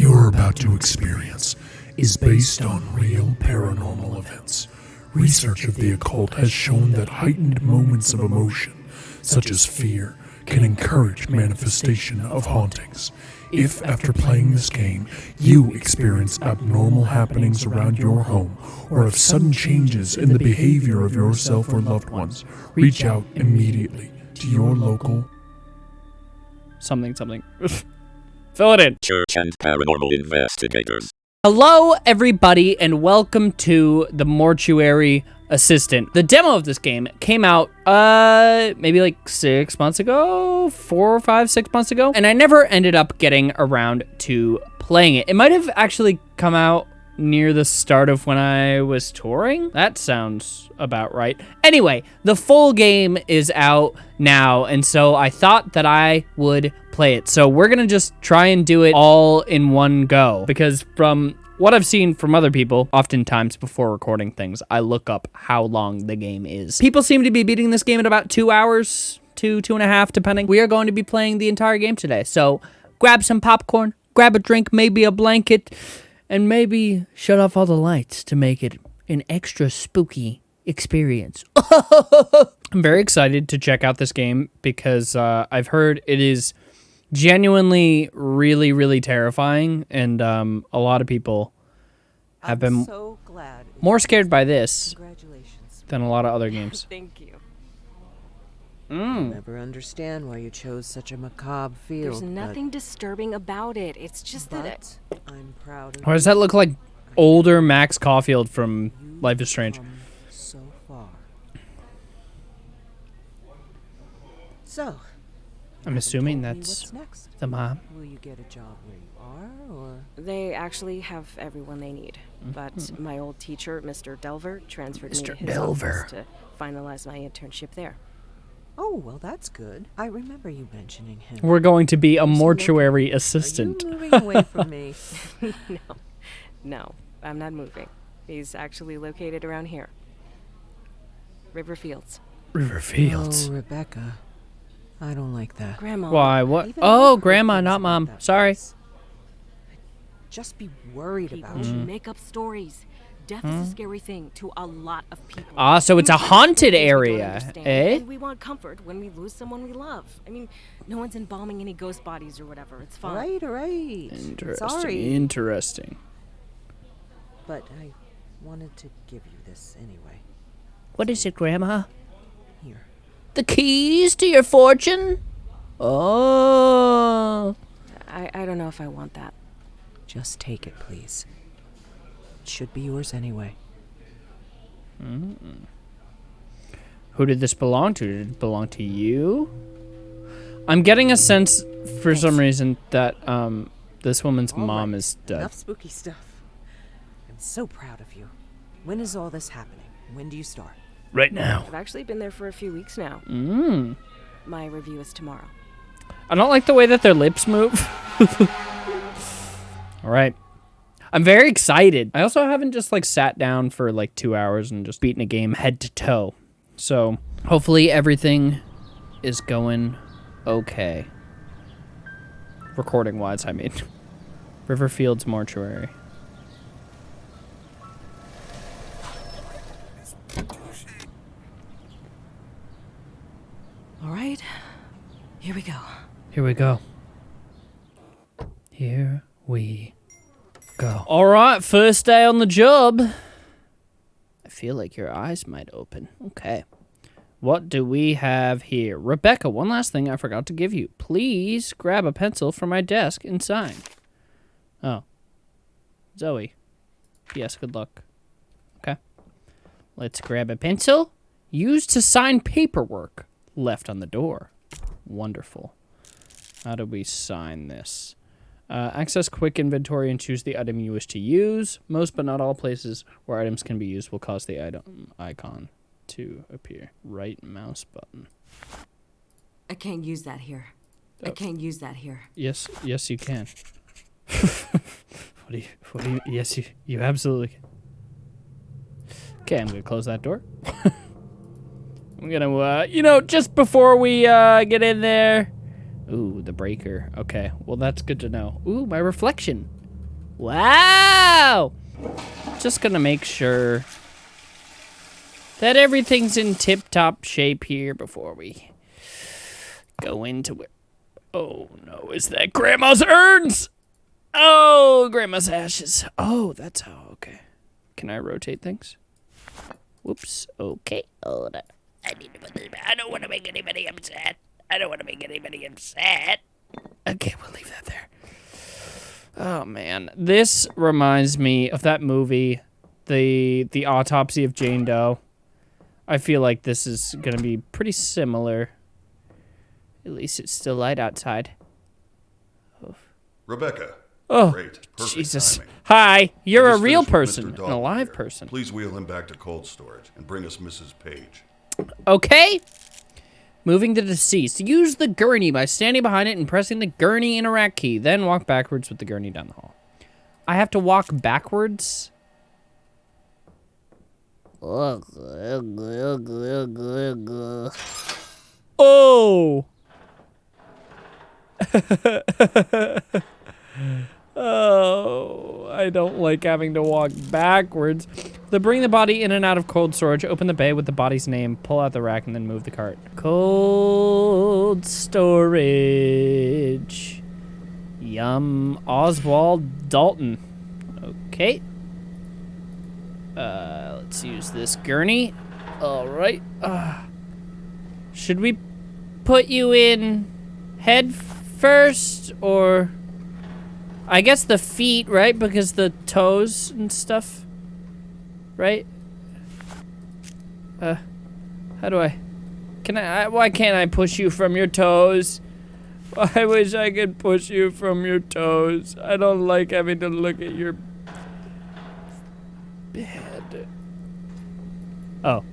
you're about to experience is based on real paranormal events. Research of the occult has shown that heightened moments of emotion, such as fear, can encourage manifestation of hauntings. If, after playing this game, you experience abnormal happenings around your home or have sudden changes in the behavior of yourself or loved ones, reach out immediately to your local Something, something. Fill it in. Church and paranormal investigators. Hello, everybody, and welcome to the Mortuary Assistant. The demo of this game came out, uh, maybe like six months ago, four or five, six months ago, and I never ended up getting around to playing it. It might have actually come out near the start of when I was touring. That sounds about right. Anyway, the full game is out now, and so I thought that I would play it. So we're gonna just try and do it all in one go, because from what I've seen from other people, oftentimes before recording things, I look up how long the game is. People seem to be beating this game in about two hours, two, two and a half, depending. We are going to be playing the entire game today, so grab some popcorn, grab a drink, maybe a blanket, and maybe shut off all the lights to make it an extra spooky experience. I'm very excited to check out this game because uh, I've heard it is genuinely really, really terrifying, and um, a lot of people have been so glad. more scared by this than a lot of other games. Thank you. Mm. Never understand why you chose such a macabre field. There's but- nothing disturbing about it. It's just that it, But I'm proud of Why does that look like older Max Caulfield from Life is Strange? so far. So, I'm assuming that's next. the mom. Will you get a job where you are, or they actually have everyone they need. But my old teacher, Mr. Delver, transferred me Mr. to his Delver. office to finalize my internship there. Oh, well, that's good. I remember you mentioning him. We're going to be a mortuary located? assistant. Are you moving away from me? no, no, I'm not moving. He's actually located around here. Riverfields. River Oh, Rebecca. I don't like that. Grandma. Why? What? Even Oh, grandma, not mom. Sorry. place. I'd Just be worried People about should you. make up stories. Death is a scary thing to a lot of people. Ah, so it's a haunted do things we don't area, eh? And we want comfort when we lose someone we love. I mean, no one's embalming any ghost bodies or whatever. It's fine. right, all right. Interesting. Sorry, Interesting. but I wanted to give you this anyway. What is it, Grandma? Here. The keys to your fortune? Oh. I, I don't know if I want that. Just take it, please. It should be yours anyway. Who did this belong to? Did it belong to you? I'm getting a sense, for some reason, that um, this woman's All mom right, is dead. Enough spooky stuff. I'm so proud of you. When is all this happening? When do you start? Right now. I've actually been there for a few weeks now. Mm. My review is tomorrow. I don't like the way that their lips move. All right. I'm very excited. I also haven't just like sat down for like two hours and just beaten a game head to toe. So hopefully everything is going okay. Recording wise, I mean. Riverfields Mortuary. All right. Here we go. Here we go. Here we go. All right, first day on the job. I feel like your eyes might open. Okay. What do we have here? Rebecca, one last thing I forgot to give you. Please grab a pencil from my desk and sign. Oh. Zoe. Yes, good luck. Okay. Let's grab a pencil. Used to sign paperwork. Left on the door. Wonderful. How do we sign this? Uh, access quick inventory and choose the item you wish to use. Most but not all places where items can be used will cause the item icon to appear. Right mouse button. I can't use that here. I Oh. can't use that here. Yes, yes, you can. what do you? What do you? Yes, you. You absolutely. Can. Okay, I'm gonna close that door. I'm gonna, uh, you know, just before we uh get in there. Ooh, the breaker. Okay, well that's good to know. Ooh, my reflection. Wow! Just gonna make sure that everything's in tip-top shape here before we go into it. Oh no, is that Grandma's urns? Oh, Grandma's ashes. Oh, that's how, okay. Can I rotate things? Whoops, okay, hold on. I need to. I don't want to make anybody upset. I don't want to make anybody upset. Okay, we'll leave that there. Oh man, this reminds me of that movie, the the autopsy of Jane Doe. I feel like this is gonna be pretty similar. At least it's still light outside. Rebecca. Oh, Great. Perfect Jesus. timing. Hi, you're a real person, an alive here. person. Please wheel him back to cold storage and bring us Mrs. Page. Okay. Moving the deceased. Use the gurney by standing behind it and pressing the gurney interact key. Then walk backwards with the gurney down the hall. I have to walk backwards? Oh! oh, I don't like having to walk backwards. To bring the body in and out of cold storage, open the bay with the body's name, pull out the rack, and then move the cart. Cold storage. Yum. Oswald Dalton. Okay. Uh, let's use this gurney. All right. Uh, should we put you in head first or I guess the feet, right? Because the toes and stuff. Right? Uh how do I Can I, I why can't I push you from your toes? I wish I could push you from your toes. I don't like having to look at your bed. Oh.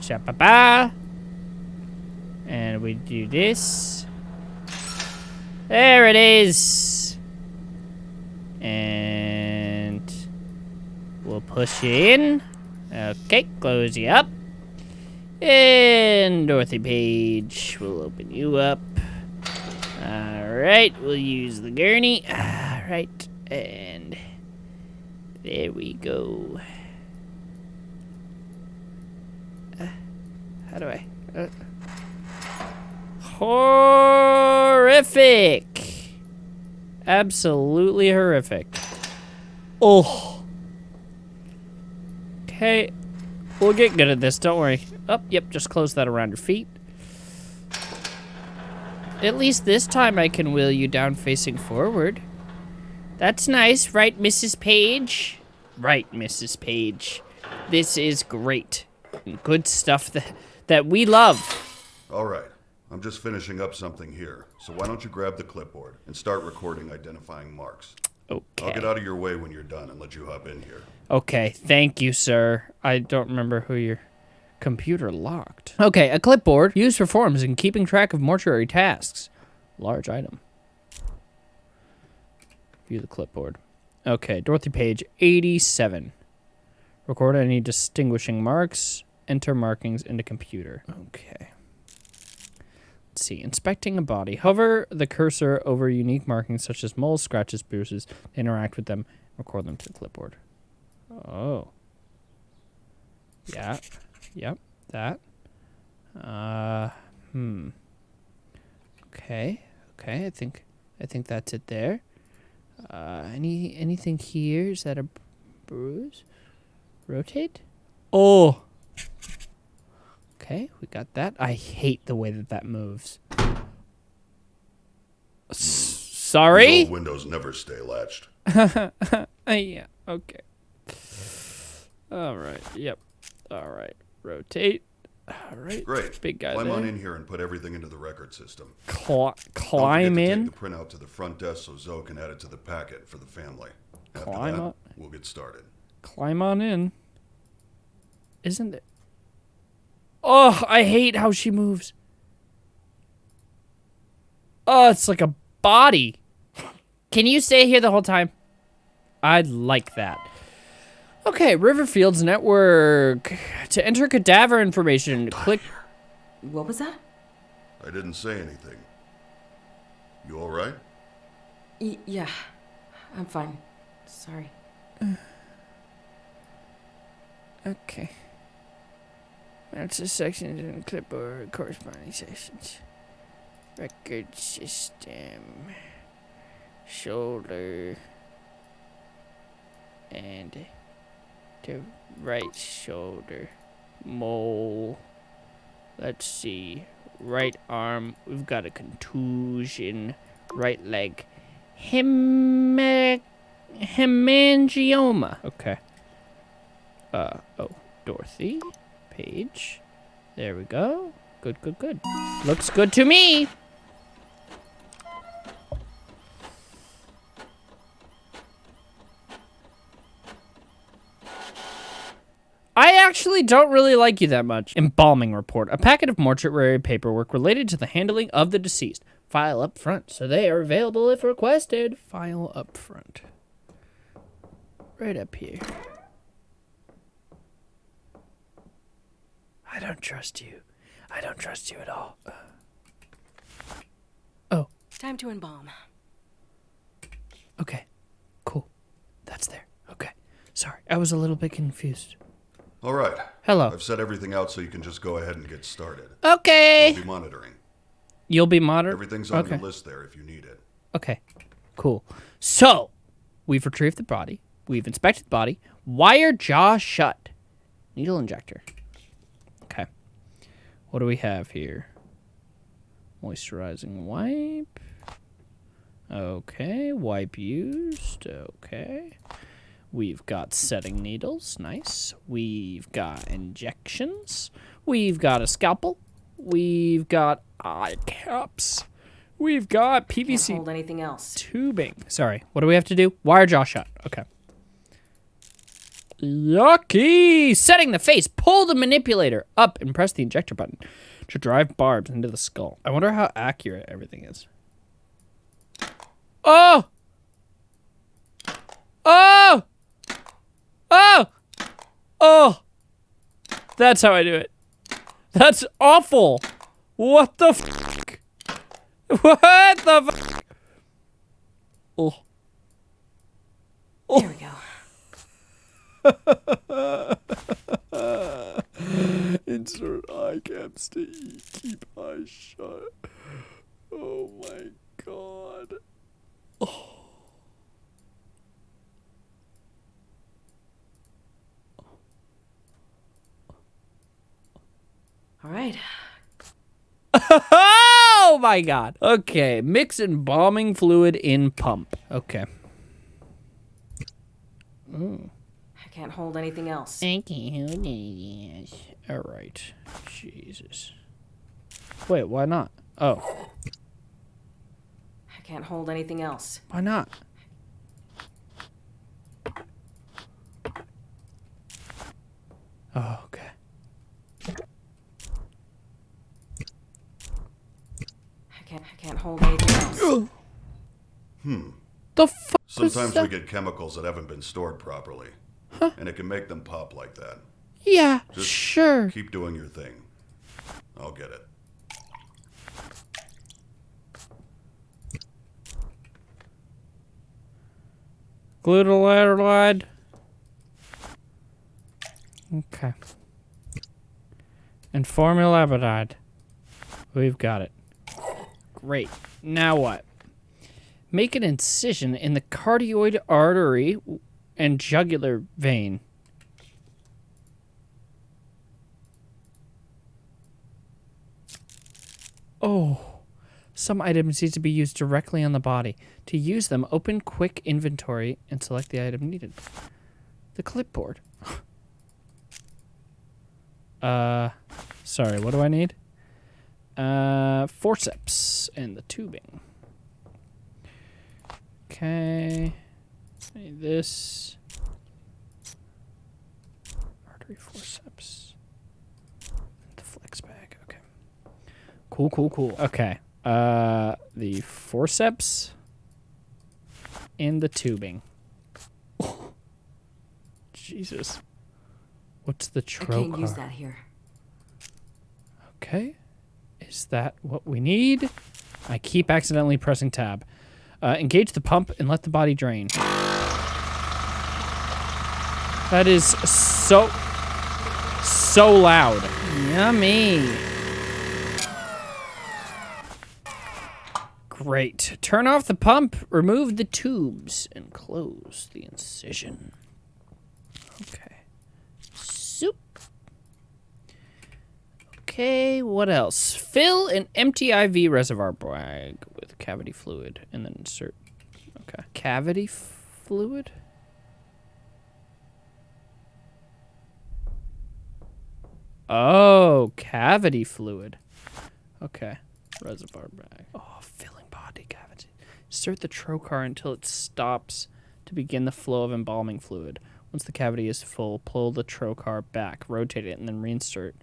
Shabba And we do this. There it is. And we'll push you in. Okay, close you up. And Dorothy Page, we'll open you up. Alright, we'll use the gurney. Alright, and there we go. How do I? Uh, horrific! Absolutely horrific. Oh. Okay, we'll get good at this, don't worry. Oh, yep, just close that around your feet. At least this time I can wheel you down facing forward. That's nice, right, Mrs. Page? Right, Mrs. Page. This is great. Good stuff that, that we love. All right. I'm just finishing up something here. So why don't you grab the clipboard and start recording identifying marks? I'll get out of your way when you're done and let you hop in here. Okay, thank you, sir. I don't remember who your computer locked. Okay, a clipboard used for forms and keeping track of mortuary tasks. Large item. View the clipboard. Okay, Dorothy Page, 87. Record any distinguishing marks. Enter markings into computer. Okay. Let's see. Inspecting a body. Hover the cursor over unique markings such as moles, scratches, bruises. Interact with them. Record them to the clipboard. Oh. Yeah. Yep. That. Uh. Hmm. Okay. Okay. I think. I think that's it there. Uh. Any. Anything here? Is that a bruise? Rotate. Oh. Okay. We got that. I hate the way that that moves. S- sorry. These windows never stay latched. Yeah. Okay. All right. Yep. All right. Rotate. All right. Great. Big guy Climb on in here and put everything into the record system. Cli- climb in. Take the printout to the front desk so Zoe can add it to the packet for the family. After Climb that, up. we'll get started. Climb on in. Isn't it? Oh, I hate how she moves. Oh, it's like a body. Can you stay here the whole time? I'd like that. Okay, Riverfields Network. To enter cadaver information, click. What was that? I didn't say anything. You all right? Y- yeah. I'm fine. Sorry. Okay. That's the sections in the clipboard corresponding sections. Record system. Shoulder. And the right shoulder. Mole. Let's see. Right arm. We've got a contusion. Right leg. Hem- hemangioma. Okay. Uh, oh, Dorothy. Page. There we go. Good, good, good. Looks good to me. I actually don't really like you that much. Embalming report. A packet of mortuary paperwork related to the handling of the deceased. File up front, so they are available if requested. File up front. Right up here. I don't trust you. I don't trust you at all. Oh, Time to embalm. okay. Cool. That's there. Okay. Sorry, I was a little bit confused. All right. Hello. I've set everything out so you can just go ahead and get started. Okay. I'll be monitoring. You'll be moderate. Everything's on okay. your list there if you need it. Okay. Cool. So, we've retrieved the body. We've inspected the body. Wire jaw shut. Needle injector. What do we have here? Moisturizing wipe. Okay. Wipe used. Okay. We've got setting needles. Nice. We've got injections. We've got a scalpel. We've got eye caps. We've got Can't PVC hold anything else. tubing. Sorry. What do we have to do? Wire jaw shut. Okay. Yucky! Setting the face. Pull the manipulator up and press the injector button to drive barbs into the skull. I wonder how accurate everything is. Oh! Oh! Oh! Oh! That's how I do it. That's awful. What the fuck? What the fuck? Oh. There we go. Insert eye caps to eat. Keep eyes shut. Oh my god. Oh. All right. Oh my god. Okay, mix embalming fluid in pump. Okay. I can't hold anything else. Thank you. All right. Jesus. Wait, why not? Oh, I can't hold anything else. why not? Oh, okay. I can't. I can't hold anything else. Hmm. The fuck Sometimes we get chemicals that haven't been stored properly. And it can make them pop like that. Yeah, Just sure. Keep doing your thing. I'll get it. Glutathione. Okay. And formaldehyde. We've got it. Great. Now what? Make an incision in the carotid artery and jugular vein. Oh. Some items need to be used directly on the body. To use them, open Quick Inventory and select the item needed. The clipboard. uh, sorry, what do I need? Uh, forceps and the tubing. Okay. Need this. Artery forceps. The flex bag. Okay. Cool, cool, cool. Okay. Uh, the forceps and the tubing. Jesus. What's the trocar? I can't use that here. Okay. Is that what we need? I keep accidentally pressing tab. Uh, engage the pump and let the body drain. That is so, so loud. Yummy. Great. Turn off the pump, remove the tubes, and close the incision. Okay. Soup. Okay, what else? Fill an empty IV reservoir bag with cavity fluid and then insert. Okay. Cavity fluid? Oh, cavity fluid. Okay. Reservoir bag. Oh, filling body cavity. Insert the trocar until it stops to begin the flow of embalming fluid. Once the cavity is full, pull the trocar back, rotate it, and then reinsert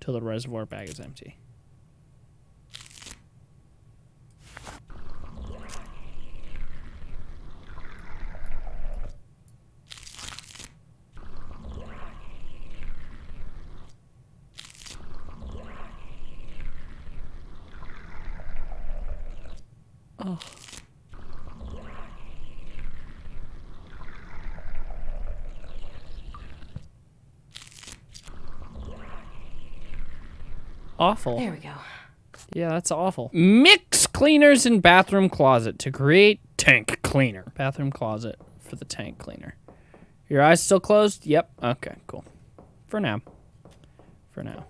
till the reservoir bag is empty. Awful. There we go. Yeah, that's awful. Mix cleaners in bathroom closet to create tank cleaner. Bathroom closet for the tank cleaner. Your eyes still closed? Yep. Okay, cool. For now. For now.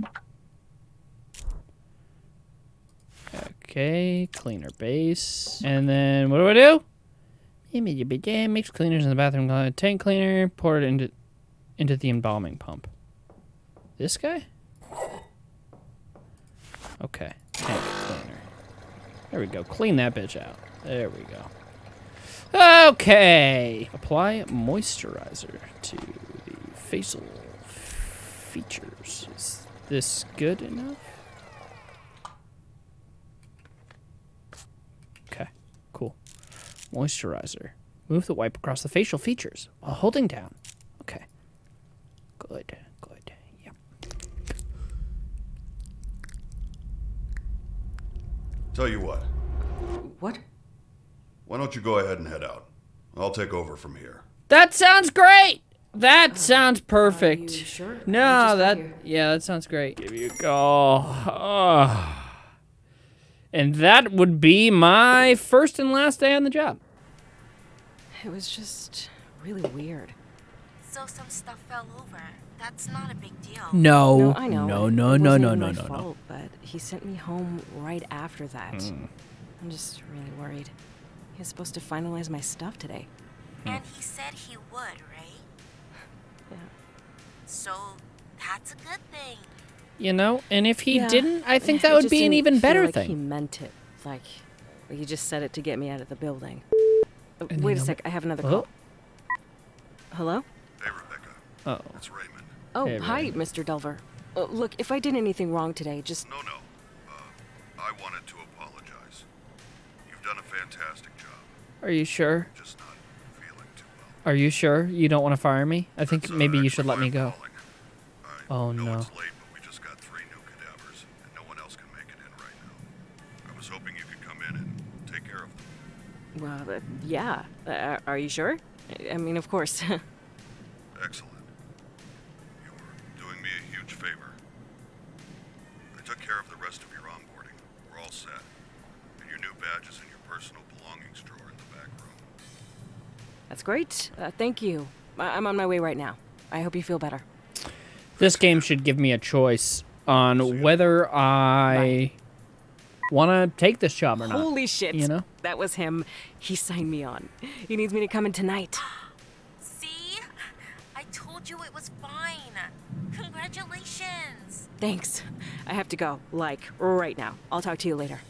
Okay, cleaner base. And then what do I do? Mix cleaners in the bathroom. Tank cleaner, pour it into into the embalming pump. This guy? Okay, tank cleaner. There we go. Clean that bitch out. There we go. Okay. Apply moisturizer to the facial features. Is this good enough? Okay, cool. Moisturizer. Move the wipe across the facial features while holding down. Okay. Good, good. Yep. Tell you what, What? why don't you go ahead and head out? I'll take over from here. That sounds great. That sounds perfect. you sure? No, that yeah, that sounds great. Give you a call. Oh. And that would be my first and last day on the job. It was just really weird. So some stuff fell over. That's not a big deal. No, no, I know. no, it no, no, wasn't no, no, my no, no. But he sent me home right after that. Hmm. I'm just really worried. He was supposed to finalize my stuff today. And he said he would, right? Yeah. So that's a good thing. You know, and if he Yeah. didn't, I think It that would be an even feel better like He meant it. Like, like he just said it to get me out of the building. And Wait a sec. I have another Oh. call. Hello? Hey, Rebecca. Oh, It's Raymond. Oh, Hey, hi, Raymond. Mr. Delver. Uh, look, if I did anything wrong today, just No, no. Uh, I wanted to apologize. You've done a fantastic job. are you sure? Just not feeling too well. Are you sure you don't want to fire me? I think That's, uh, maybe you should let me go. calling. I Oh, know no. Well, uh, yeah. Uh, are you sure? I- I mean, of course. Excellent. You're doing me a huge favor. I took care of the rest of your onboarding. We're all set. And your new badge is in your personal belongings drawer in the back room. That's great. Uh, thank you. I- I'm on my way right now. I hope you feel better. This game should give me a choice on whether I want to take this job or not. Holy shit. you know? That was him. He signed me on. He needs me to come in tonight. See? I told you it was fine. Congratulations. Thanks. I have to go. Like, right now. I'll talk to you later.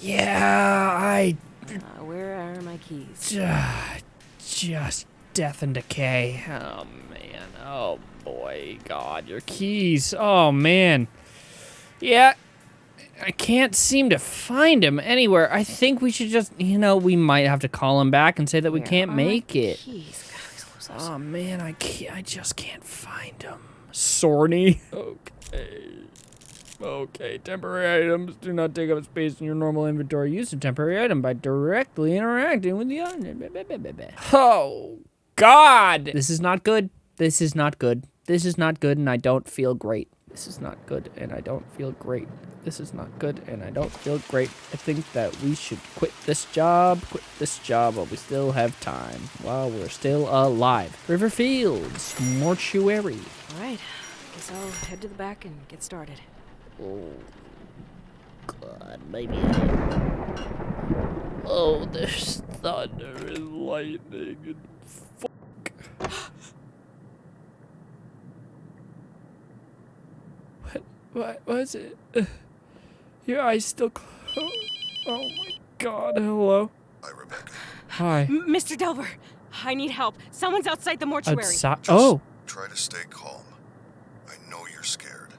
Yeah, I Uh, where are my keys? just death and decay. Oh man. Oh boy. God, your keys. Oh man. Yeah. I can't seem to find him anywhere. I think we should just, you know, we might have to call him back and say that we Where can't are make it. Keys. God. Oh man, I can't. I just can't find him. Sorny. Okay. Okay, temporary items do not take up space in your normal inventory. Use a temporary item by directly interacting with the item. Oh, God! This is not good. This is not good. This is not good, and I don't feel great. This is not good, and I don't feel great. This is not good, and I don't feel great. I think that we should quit this job, quit this job while we still have time, while we're still alive. River Fields, Mortuary. All right. Guess I'll head to the back and get started. Oh, God, maybe. Oh, there's thunder and lightning and fuck. What? What was it? Your eyes still closed. Oh my God! Hello. Hi, Rebecca. Hi. M- Mr. Delver, I need help. Someone's outside the mortuary. Outside. Just Oh. Try to stay calm. I know you're scared.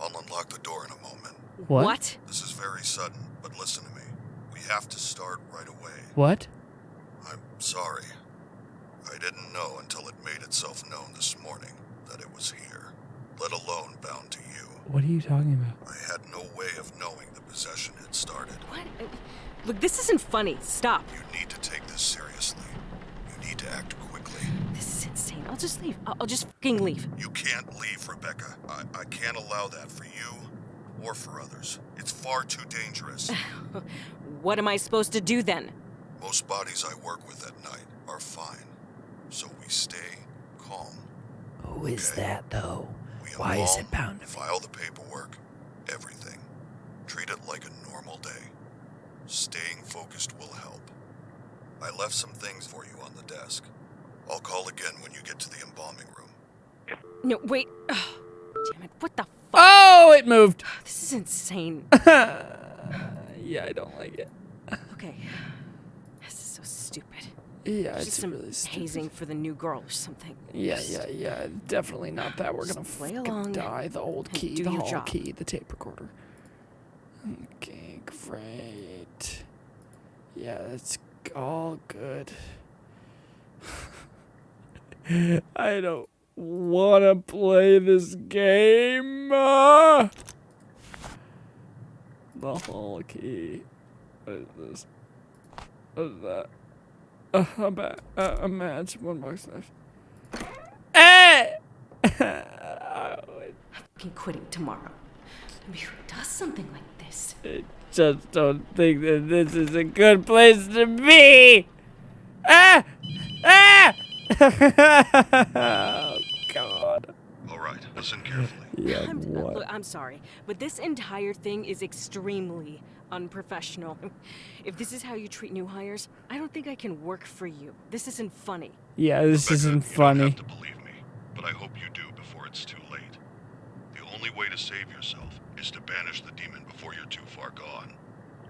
I'll unlock the door in a moment. What? This is very sudden, but listen to me. We have to start right away. What? I'm sorry. I didn't know until it made itself known this morning that it was here, let alone bound to you. What are you talking about? I had no way of knowing the possession had started. What? Look, this isn't funny. Stop. You need to take this seriously. You need to act quickly. This is insane. I'll just leave. I'll, I'll just fucking leave. You can't leave, Rebecca. I, I can't allow that for you or for others. It's far too dangerous. What am I supposed to do then? Most bodies I work with at night are fine. So we stay calm. Who is Okay. that though? We Why is it bound to me? File the paperwork, everything. Treat it like a normal day. Staying focused will help. I left some things for you on the desk. I'll call again when you get to the embalming room. No, wait. Ugh. Damn it. What the fuck? Oh, it moved. This is insane. Yeah, I don't like it. Okay. This is so stupid. Yeah, It's really stupid. hazing for the new girl or something. Yeah, yeah, yeah. Definitely not that. We're Just gonna play along die. The old key, the hall job. key, the tape recorder. Okay, great. Yeah, that's all good. I don't want to play this game. Ah! The hall key. What is this? What is that? Uh, a bat, uh, a match, one box left. Hey! I Fucking quitting tomorrow. I mean, who does something like this? I just don't think that this is a good place to be. Ah! Ah! oh, God. All right, listen carefully. Yeah, I'm, uh, what? look, I'm sorry, but this entire thing is extremely unprofessional. If this is how you treat new hires, I don't think I can work for you. This isn't funny. Yeah, this Rebecca, isn't funny. You don't funny. have to believe me, but I hope you do before it's too late. The only way to save yourself is to banish the demon before you're too far gone.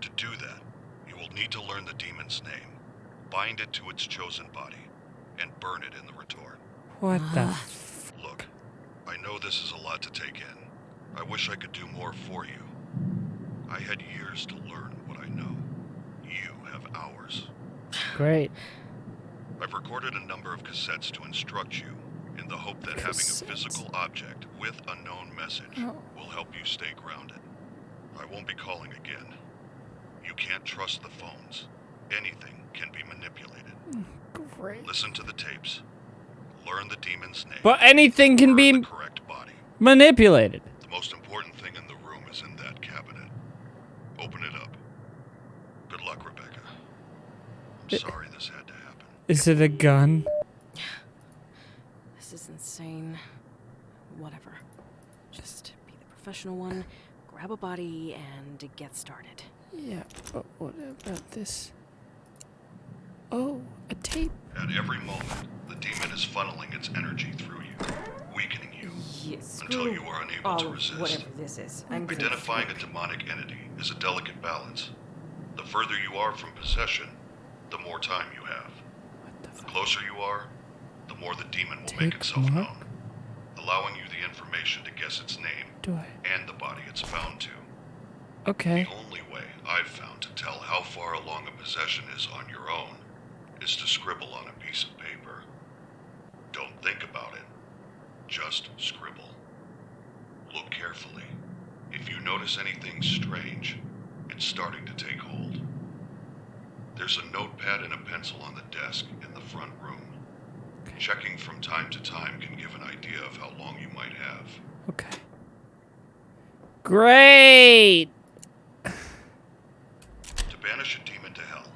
To do that, you will need to learn the demon's name, bind it to its chosen body, and burn it in the retort. What the? Uh, Look, I know this is a lot to take in. I wish I could do more for you. I had years to learn what I know. You have hours. Great. I've recorded a number of cassettes to instruct you in the hope that having a physical object with a known message Oh. will help you stay grounded. I won't be calling again. You can't trust the phones. Anything can be manipulated. Mm, great. Listen to the tapes. Learn the demon's name. But anything can be the correct body. manipulated. The most important thing in the room is in that cabinet. Open it up. Good luck, Rebecca. I'm sorry this had to happen. Is it a gun? This is insane. Whatever. Just be the professional one, grab a body, and get started. Yeah, but what about this? Oh, a tape. At every moment, the demon is funneling its energy through you, weakening you. Yes. Until you are unable all to of resist. Whatever this is. I'm Identifying a demonic entity is a delicate balance. The further you are from possession, the more time you have. The The closer you are, the more the demon will Take make itself known, allowing you the information to guess its name Do I? and the body it's bound to. Okay. The only way I've found to tell how far along a possession is on your own is to scribble on a piece of paper. Don't think about it. Just scribble. Look carefully. If you notice anything strange, it's starting to take hold. There's a notepad and a pencil on the desk in the front room. Checking from time to time can give an idea of how long you might have. Okay. Great. To banish a demon to hell,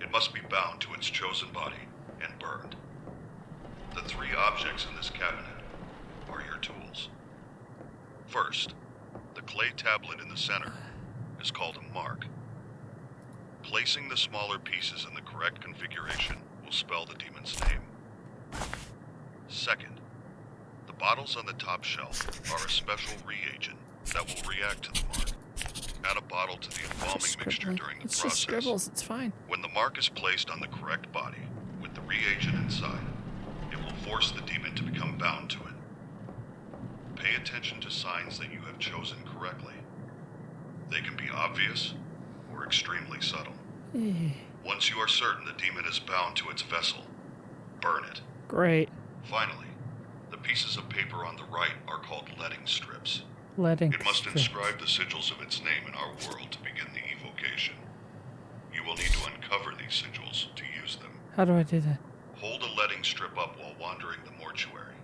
it must be bound to its chosen body and burned. The three objects in this cabinet are your tools. First, the clay tablet in the center is called a mark. Placing the smaller pieces in the correct configuration will spell the demon's name. Second, the bottles on the top shelf are a special reagent that will react to the mark. Add a bottle to the embalming mixture during the It's just process. scribbles. It's fine. When the mark is placed on the correct body, with the reagent inside, it will force the demon to become bound to it. Pay attention to signs that you have chosen correctly. They can be obvious or extremely subtle. Eh. Once you are certain the demon is bound to its vessel, burn it. Great. Finally, the pieces of paper on the right are called letting strips. Letting. It must strips. inscribe the sigils of its name in our world to begin the evocation. You will need to uncover these sigils to use them. How do I do that? Hold a letting strip up while wandering the mortuary.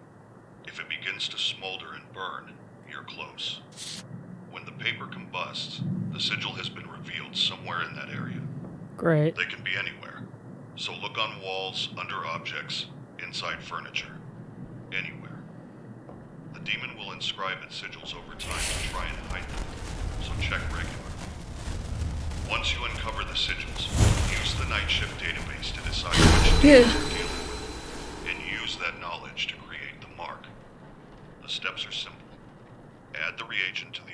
If it begins to smolder and burn, you're close. When the paper combusts, the sigil has been revealed somewhere in that area. Great. They can be anywhere. So look on walls, under objects, inside furniture. Anywhere. The demon will inscribe its sigils over time to try and hide them, so check regularly. Once you uncover the sigils, use the night shift database to decide which Yeah. demons you're dealing with, and use that knowledge to create the mark. The steps are simple. Add the reagent to the.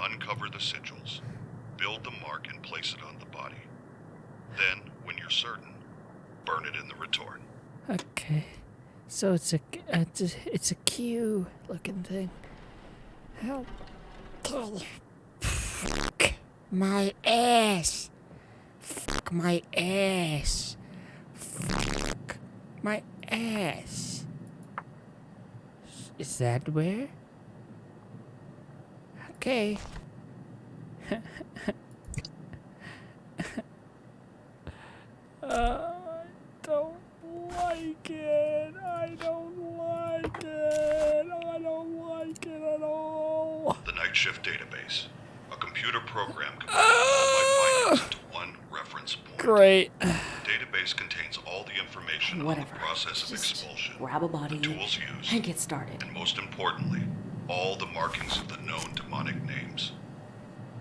Uncover the sigils. Build the mark and place it on the body. Then, when you're certain, burn it in the retort. Okay. So it's a it's a, it's a Q looking thing. How? Fuck my ass. Fuck my ass. Fuck my ass. Is that where? Okay. uh, don't like it. I don't like it. I don't like it at all. The Night Shift Database. A computer program compiles all my findings into one reference point. Great. The database contains all the information Whatever. on the process of expulsion, grab a body the tools used, and get started. and most importantly, all the markings of the known demonic names.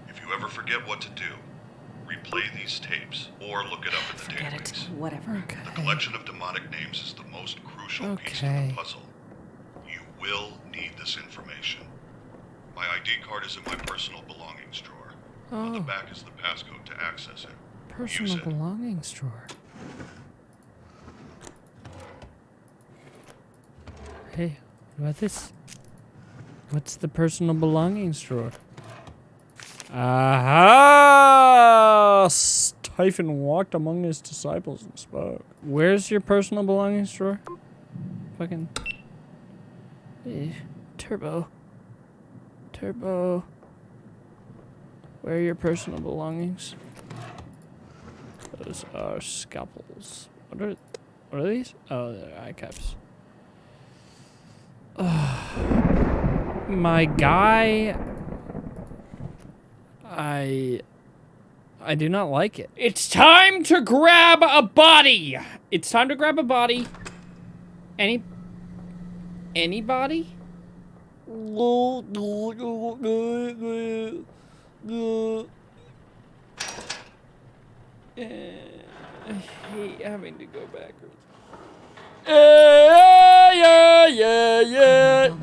If you ever forget what to do, replay these tapes or look it up in the Forget it. Whatever. Okay. The collection of demonic names is the most crucial piece of the puzzle. You will need this information. My ID card is in my personal belongings drawer. Oh. On the Oh. back is the passcode to access it. Personal it. belongings drawer. Hey, what about this? What's the personal belongings drawer? Aha! Stephen walked among his disciples and spoke. Where's your personal belongings drawer? Fucking. Eh, Turbo. Turbo. Where are your personal belongings? Those are scalpels. What are, what are these? Oh, they're eye caps. My guy. I. I do not like it. It's time to grab a body! It's time to grab a body. Any. Anybody? Uh, I hate having to go backwards. Yeah, yeah, yeah, yeah.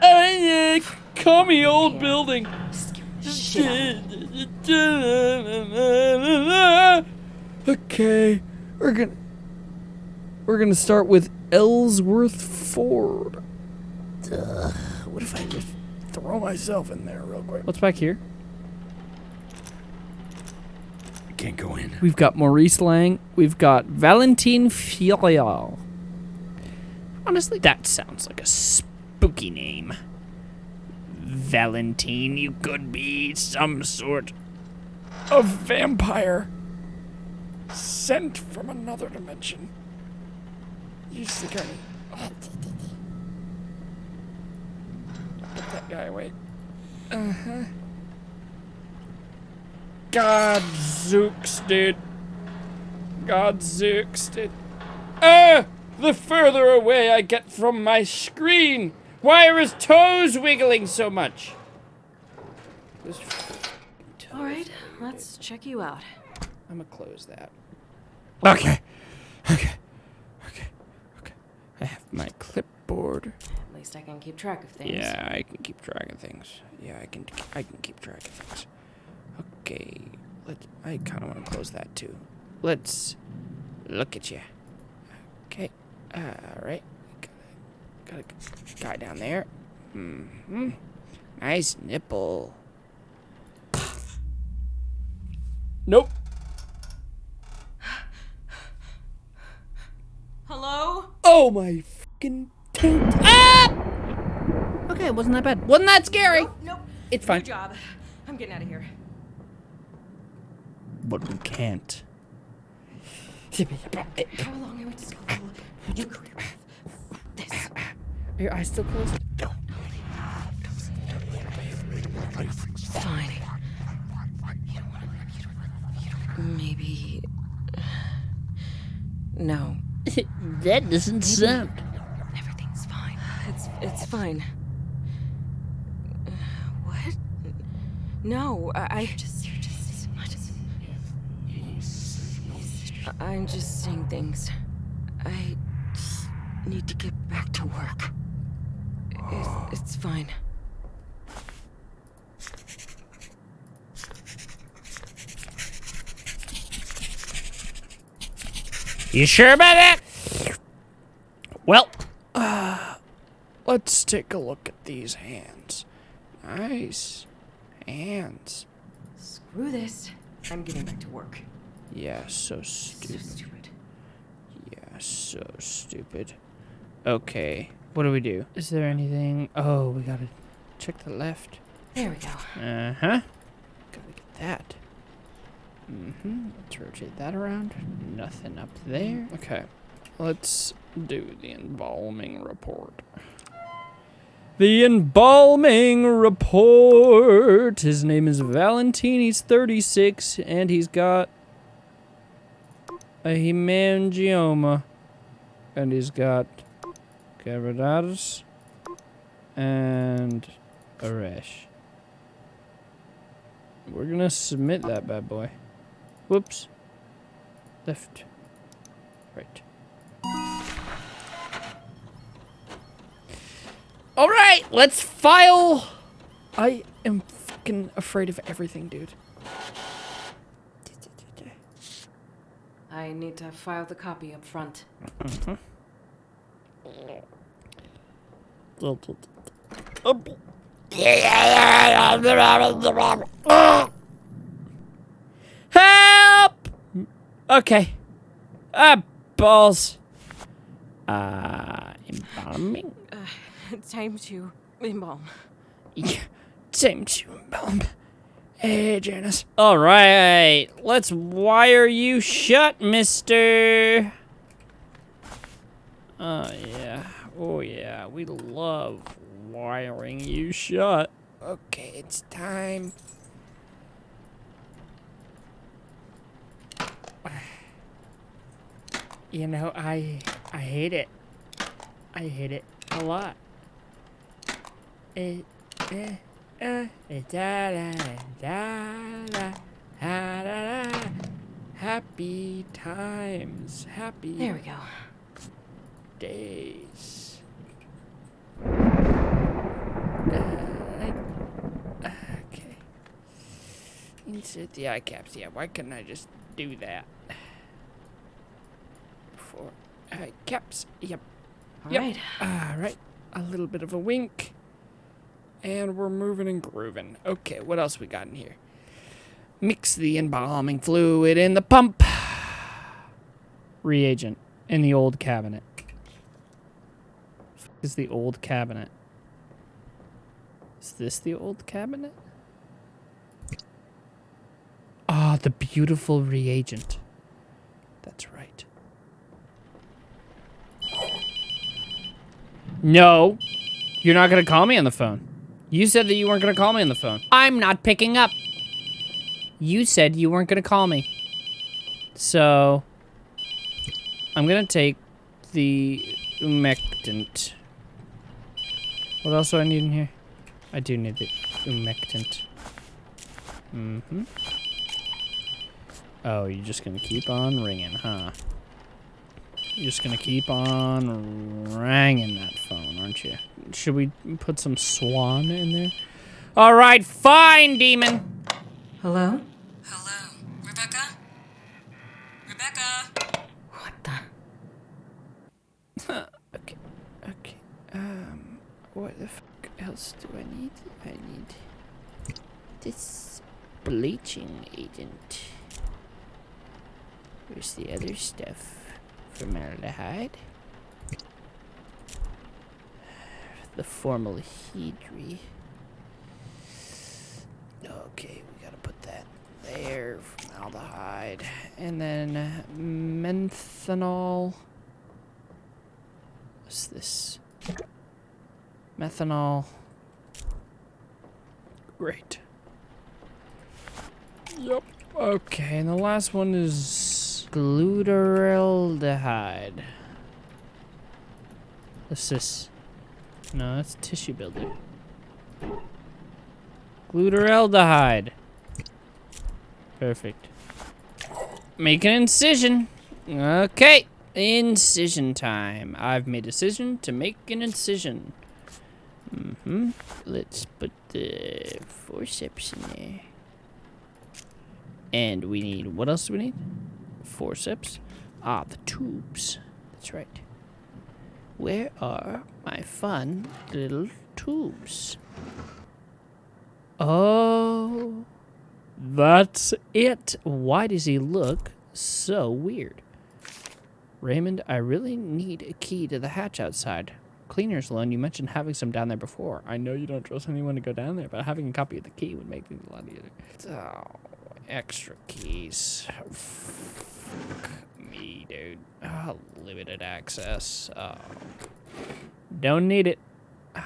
Building. Call me old building. Of me. Okay, we're gonna we're gonna start with Ellsworth Ford. Ugh, what if I just throw myself in there real quick? What's back here? I can't go in. We've got Maurice Lang. We've got Valentine Filial. Honestly, that sounds like a spooky name. Valentine, you could be some sort of vampire sent from another dimension. You I... Get that guy away. Uh-huh. God zooks, dude. God zooks, dude. Ah! The further away I get from my screen! Why are his toes wiggling so much? All right, let's check you out. I'm gonna close that. Okay. Okay. Okay. Okay. I have my clipboard. At least I can keep track of things. Yeah, I can keep track of things. Yeah, I can. I can keep track of things. Okay. Let. I kind of want to close that too. Let's look at you. Okay. All right. Got a, guy down there. Mm hmm. Nice nipple. Nope. Hello? Oh my fucking taint. Ah! Okay, it wasn't that bad. Wasn't that scary? Nope. It's fine. Good job. I'm getting out of here. But we can't. How long am I just go? You could this. Are your eyes still closed? Fine. Don't want to. You don't, you don't, maybe. No. that doesn't sound. Everything's fine. It's it's fine. Uh, What? No, I. I just, you're just, I just. I- I'm just saying things. I just need to get back to work. It, it's fine. You sure about that? Well, uh, let's take a look at these hands. Nice hands. Screw this. I'm getting back to work. Yeah, so stupid. So stupid. stupid. Yeah, so stupid. Okay, what do we do? Is there anything? Oh, we gotta check the left. There we go. Uh huh. Gotta get that. Mm hmm. Let's rotate that around. Nothing up there. Okay. Let's do the embalming report. The embalming report. His name is Valentine. He's 36 and he's got a hemangioma. And he's got keratosis and Arash. We're gonna submit that bad boy. Whoops. Left. Right. Alright, let's file. I am fucking afraid of everything, dude. I need to file the copy up front. Mm-hmm. Help! Okay. Ah, balls. Uh, embalming? Time to embalm. Yeah, same to embalm. Hey, Janice. All right, let's wire you shut, mister. Oh, yeah. Oh, yeah. We love wiring you shut. Okay, it's time. You know, I I hate it. I hate it a lot. It, eh, uh, eh, da, da, da, da, da, da, da. Happy times, happy There we go. Days. Uh, okay. Insert the eye caps. Yeah, why couldn't I just do that? For eye caps. Yep. All Yep. right. All right. A little bit of a wink. And we're moving and grooving. Okay, what else we got in here? Mix the embalming fluid in the pump. Reagent in the old cabinet. Is the old cabinet. Is this the old cabinet? Ah, the beautiful reagent. That's right. No. You're not going to call me on the phone. You said that you weren't going to call me on the phone. I'm not picking up. You said you weren't going to call me. So, I'm going to take the umectant. What else do I need in here? I do need the umectant. Mm-hmm. Oh, you're just gonna keep on ringing, huh? You're just gonna keep on ringing that phone, aren't you? Should we put some swan in there? All right, fine, demon. Hello? Hello, Rebecca? Rebecca? What the? Okay, okay. What the fuck else do I need? I need this bleaching agent. Where's the other stuff? Formaldehyde. The formaldehyde. Okay, we gotta put that there. Formaldehyde. And then methanol. What's this? Methanol. Great. Yep. Okay, and the last one is glutaraldehyde. What's this? No, that's tissue builder. Glutaraldehyde. Perfect. Make an incision. Okay. Incision time. I've made a decision to make an incision. Mm-hmm. Let's put the forceps in there. And we need, what else do we need? Forceps. Ah, the tubes. That's right. Where are my fun little tubes? Oh, that's it. Why does he look so weird? Raymond, I really need a key to the hatch outside. Cleaner's loan, you mentioned having some down there before. I know you don't trust anyone to go down there, but having a copy of the key would make things a lot easier. Oh, extra keys. Fuck me, dude. Oh, limited access. Oh. Don't need it.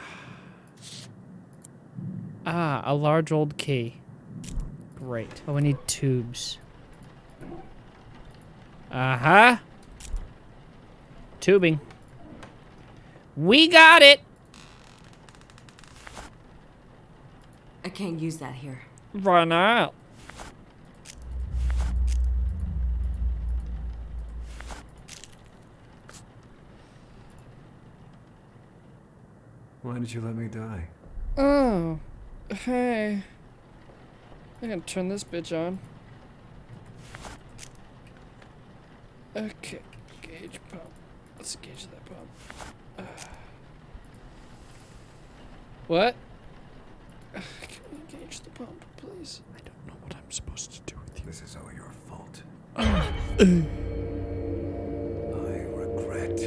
Ah, a large old key. Great. Oh, we need tubes. Uh-huh. Tubing. We got it! I can't use that here. Why not? Why did you let me die? Oh, hey. I can turn this bitch on. Okay, gauge pump. Let's gauge that pump. Uh. What? Can we engage the pump, please? I don't know what I'm supposed to do with you. This is all your fault. I regret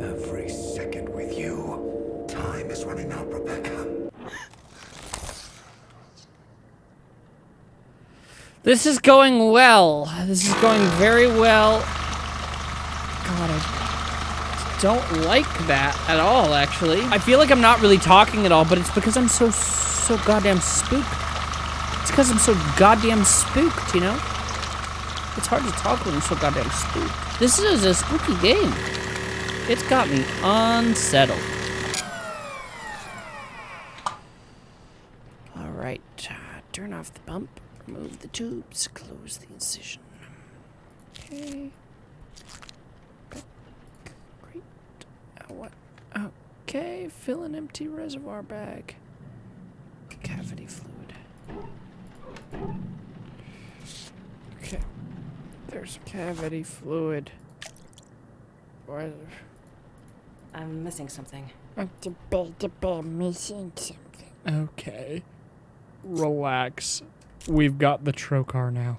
every second with you. Time is running out, Rebecca. This is going well. This is going very well. God, I don't like that at all, actually. I feel like I'm not really talking at all, but it's because I'm so, so goddamn spooked. It's because I'm so goddamn spooked, you know? It's hard to talk when I'm so goddamn spooked. This is a spooky game. It's got me unsettled. All right, uh, turn off the pump, remove the tubes, close the incision. Okay. Great. Great. Uh, what? Okay, fill an empty reservoir bag. Cavity fluid. Okay. There's cavity fluid. Why? I'm missing something. I'm missing something. Okay. Relax. We've got the trocar now.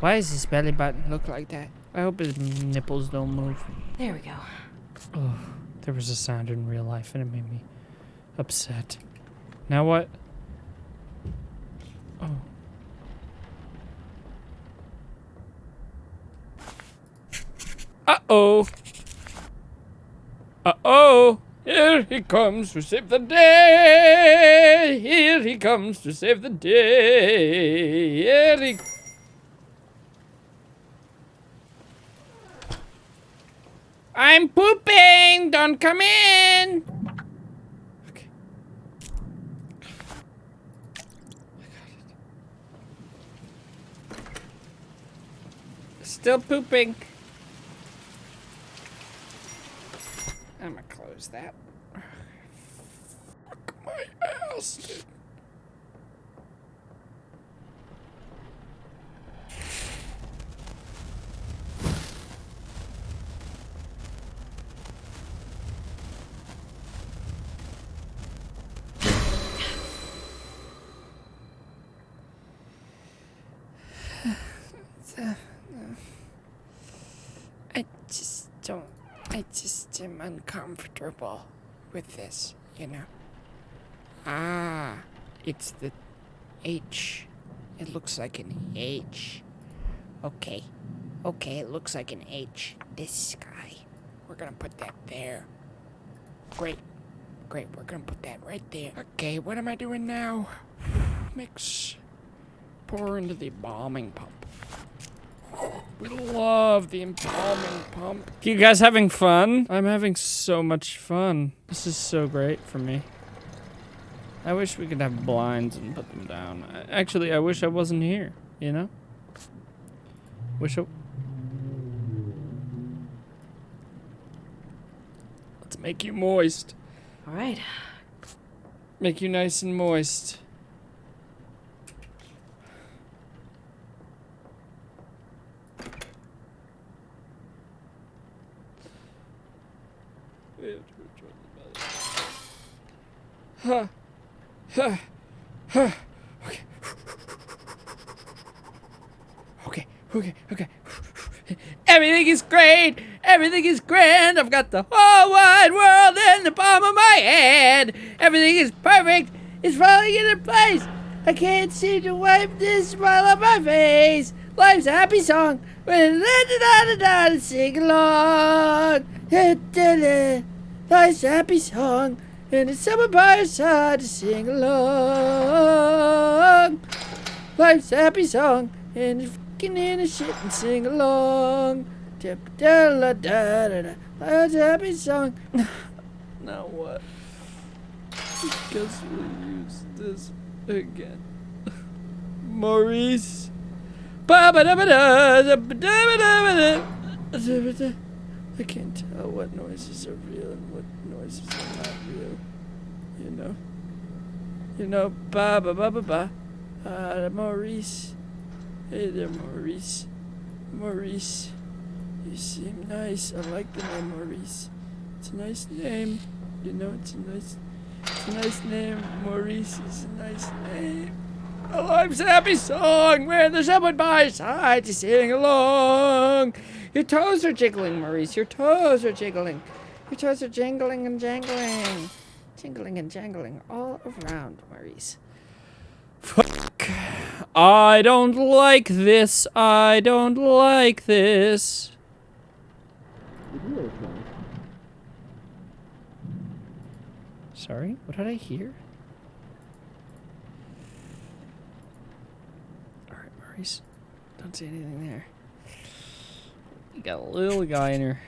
Why does his belly button look like that? I hope his nipples don't move. There we go. Oh, there was a sound in real life and it made me upset. Now what? Oh. Uh-oh. Uh-oh. Here he comes to save the day. Here he comes to save the day. Here he... I'm pooping! Don't come in! Okay. Still pooping. I'm gonna close that. Fuck my ass, dude. I just don't. I just am uncomfortable with this, you know. Ah, it's the H. It looks like an H. Okay. Okay, it looks like an H. This guy. We're gonna put that there. Great. Great, we're gonna put that right there. Okay, what am I doing now? Mix. Pour into the bombing pump. We love the embalming pump. You guys having fun? I'm having so much fun. This is so great for me. I wish we could have blinds and put them down. I- Actually, I wish I wasn't here, you know? Wish I... Let's make you moist. All right. Make you nice and moist. Okay. Okay. Okay. Okay. Everything is great. Everything is grand. I've got the whole wide world in the palm of my hand. Everything is perfect. It's falling into place. I can't seem to wipe this smile off my face. Life's a happy song. When da da da da da sing along. Life's a happy song. And it's someone by your side to sing along. Life's a happy song. And it's fucking in a shit and sing along. Da da da da da da. Life's a happy song. now what? Guess we'll use this again. Maurice. Ba ba da ba da da ba da ba da da. Da ba da. I can't tell what noises are real and what are not real. You know? You know, ba ba ba ba ba. Uh, Maurice. Hey there, Maurice. Maurice. You seem nice. I like the name Maurice. It's a nice name. You know, it's a nice, it's a nice name. Maurice is a nice name. A life's a happy song where there's someone by your side to sing along. Your toes are jiggling, Maurice. Your toes are jiggling. Your toes are jingling and jangling. Jingling and jangling all around, Maurice. Fuck. I don't like this. I don't like this. Sorry, what did I hear? Alright, Maurice. Don't see anything there. You got a little guy in here.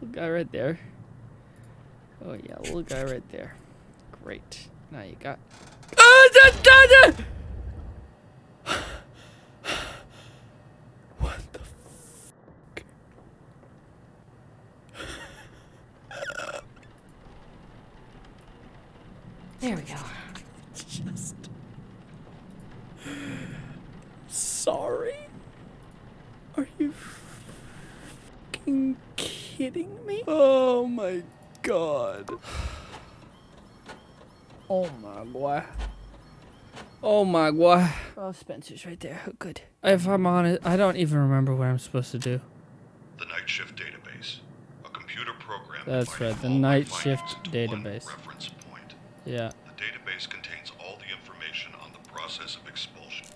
Little guy right there. Oh yeah, little guy right there. Great. Now you got. Ah, da, da, da! What the fuck? There we go. Just. Sorry? Are you fucking kidding me? Oh my god. Oh my boy. Oh my boy. Oh, Spencer's right there. Oh, good. If I'm honest, I don't even remember what I'm supposed to do. The night shift database. A computer computer program. That's right, the night shift database. reference point. Yeah. The database contains all the information on the process of expulsion,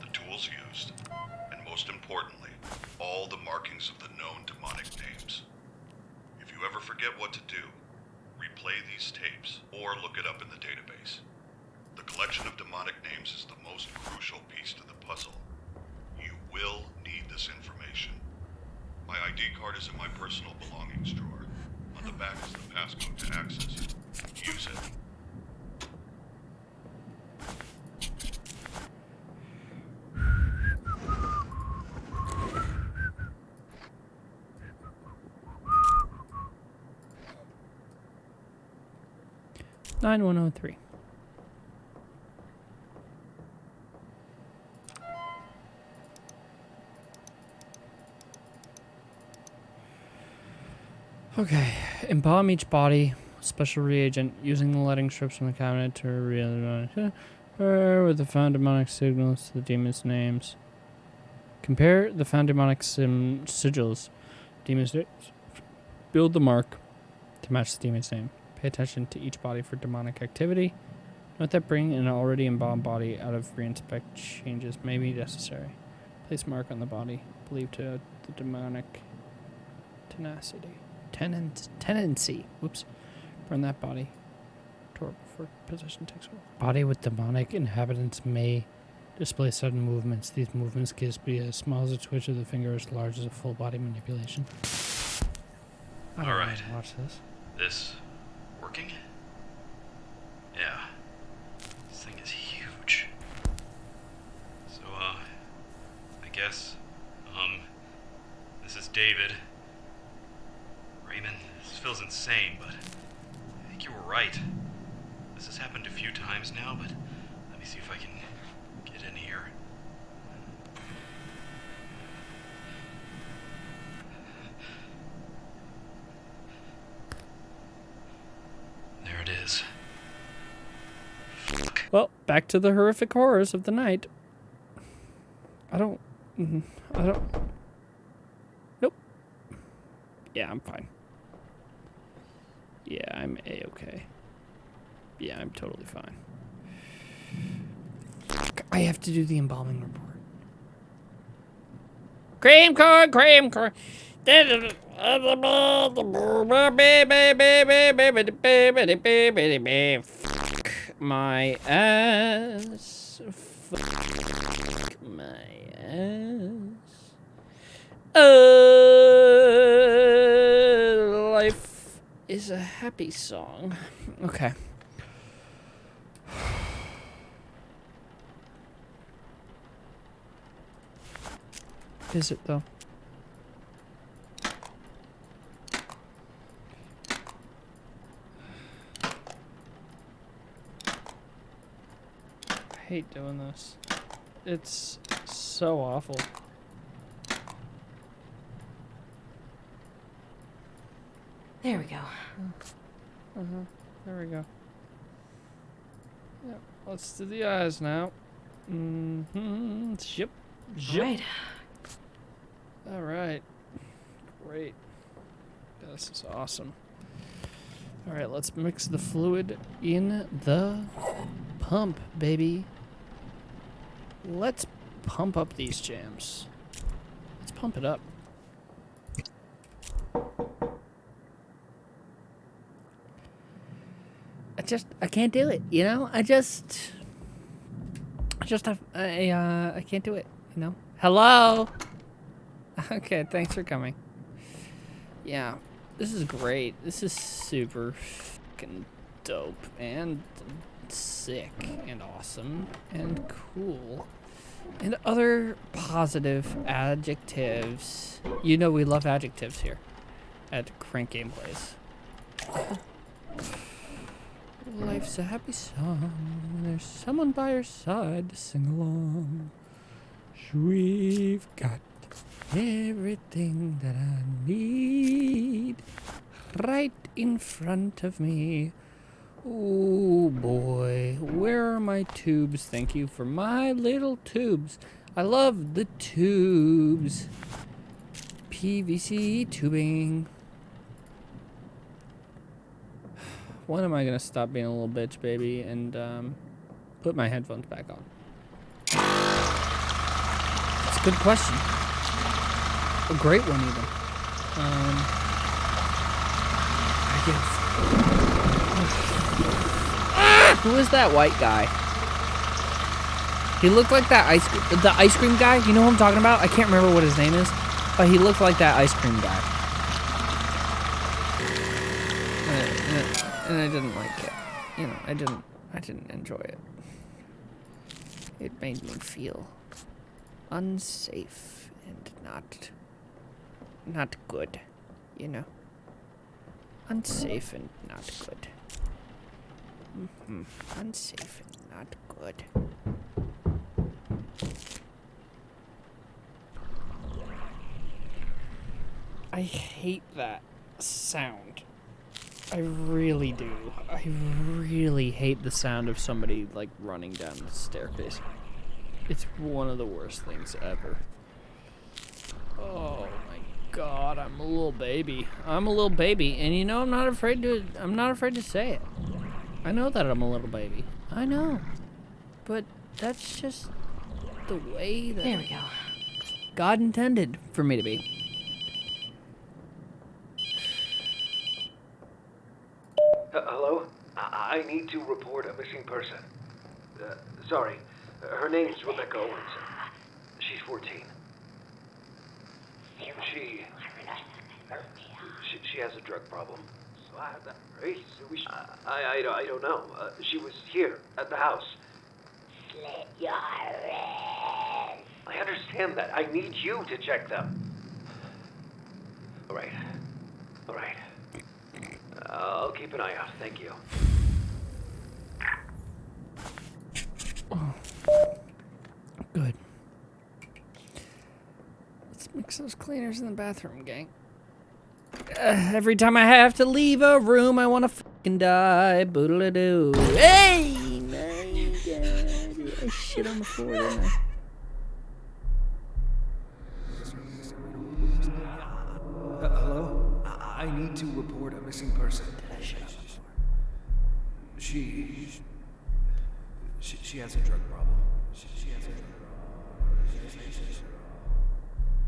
the tools used, and most importantly, all the markings of the known demonic names. If you ever forget what to do, replay these tapes or look it up in the database. The collection of demonic names is the most crucial piece to the puzzle. You will need this information. My ID card is in my personal belongings drawer. On the back is the passcode to access it. Use it. Three. Okay, embalm each body. Special reagent using the lighting strips from the cabinet to reveal uh, with the found demonic sigils to the demon's names. Compare the found demonic sigils, demon's names. Build the mark to match the demon's name. Pay attention to each body for demonic activity. Note that bringing an already embalmed body out of reinspect changes may be necessary. Place mark on the body believed to the demonic tenacity. Tenant, tenancy. Whoops. Burn that body. Torp before possession takes hold. Body with demonic inhabitants may display sudden movements. These movements can be as small as a twitch of the finger, as large as a full body manipulation. All right. don't All wanna right. Watch this. This working? Yeah. This thing is huge. So, uh, I guess, um, this is David. Raymond, this feels insane, but I think you were right. This has happened a few times now, but let me see if I can get in here. There it is. Well, back to the horrific horrors of the night. I don't. mhm, I don't. Nope. Yeah, I'm fine. Yeah, I'm a okay. Yeah, I'm totally fine. I have to do the embalming report. Cream corn, cream corn. My ass. Fuck my ass. Uh, life is a happy song. Okay. Is it though? Hate doing this. It's so awful. There we go. Uh-huh. There we go. Yep. Let's do the eyes now. Mm-hmm. Yep. Yep. Right. All right. Great. This is awesome. All right, let's mix the fluid in the pump, baby. Let's pump up these jams. Let's pump it up. I just I can't do it, you know? I just I just have I uh I can't do it, you know? Hello. Okay, thanks for coming. Yeah, this is great. This is super fucking dope and sick and awesome and cool. And other positive adjectives. You know we love adjectives here at Crank Gameplays. Life's a happy song. when There's someone by your side to sing along. We've got everything that I need right in front of me. Oh boy, where are my tubes? Thank you for my little tubes. I love the tubes. PVC tubing. When am I gonna stop being a little bitch, baby, and um, put my headphones back on? It's a good question. A great one, even. Um, I guess. Who is that white guy? He looked like that ice the ice cream guy. You know who I'm talking about? I can't remember what his name is, but he looked like that ice cream guy. And, and- and I didn't like it. You know, I didn't. I didn't enjoy it. It made me feel unsafe and not not good. You know, unsafe and not good. Hmm Unsafe and not good. I hate that sound. I really do. I really hate the sound of somebody like running down the staircase. It's one of the worst things ever. Oh my god, I'm a little baby. I'm a little baby, and you know I'm not afraid to I'm not afraid to say it. I know that I'm a little baby. I know. But that's just the way that There we go. God intended for me to be. Uh, hello? I-, I need to report a missing person. Uh, sorry. Her name's Rebecca Owens. She's 14. She, she. She has a drug problem. So I, I, I, I, don't- I don't know. Uh, she was here at the house. Slit your wrist. I understand that. I need you to check them. All right. All right. I'll keep an eye out. Thank you. Good. Let's mix those cleaners in the bathroom, gang. Every time I have to leave a room, I want to fucking die. Boodle doo. Hey, my God. I shit on the floor, didn't I? Uh, hello? I-, I need to report a missing person. She, she. She has a drug problem. She, she has a drug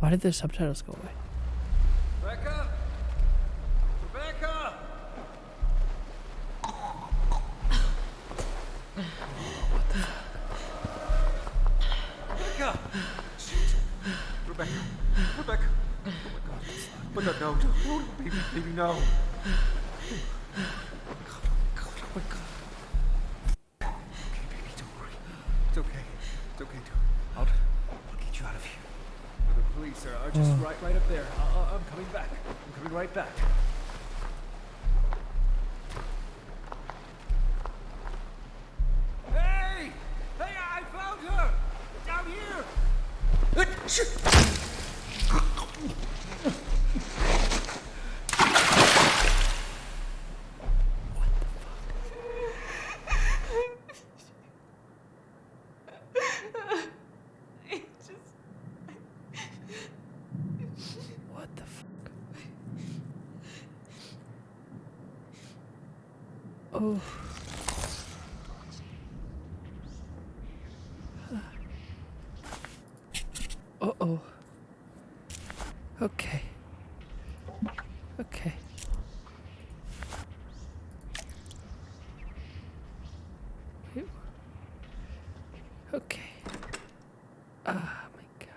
Why did the subtitles go away? Rebecca? Rebecca! Rebecca! Rebecca! Rebecca! Oh my god. Rebecca, no, no, no, baby, baby, no. Oh oh. Okay, baby, don't worry. It's okay. It's okay, dude. I'll, get you out of here. The police are, just Oh. right, right up there. I, I'm coming back. I'm coming right back. Here! What the fuck? Oh. Uh oh. Okay. Okay. Phew. Okay. Ah, my God.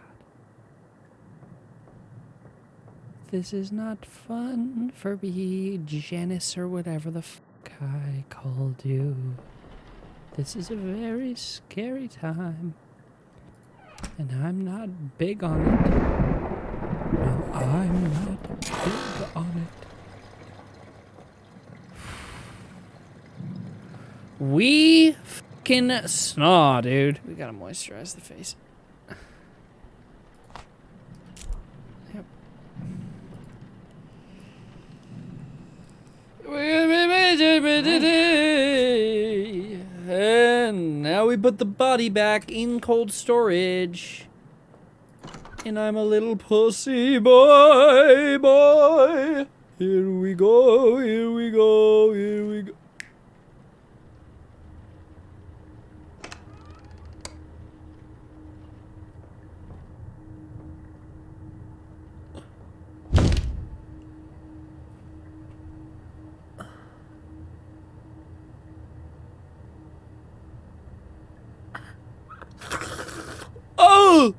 This is not fun for me, Janice, or whatever the fuck I called you. This is a very scary time. And I'm not big on it. No, I'm not big on it. We fucking snaw, dude. We gotta moisturize the face. Yep. And now we put the body back in cold storage. And I'm a little pussy boy, boy. Here we go, here we go, here we go. Oh!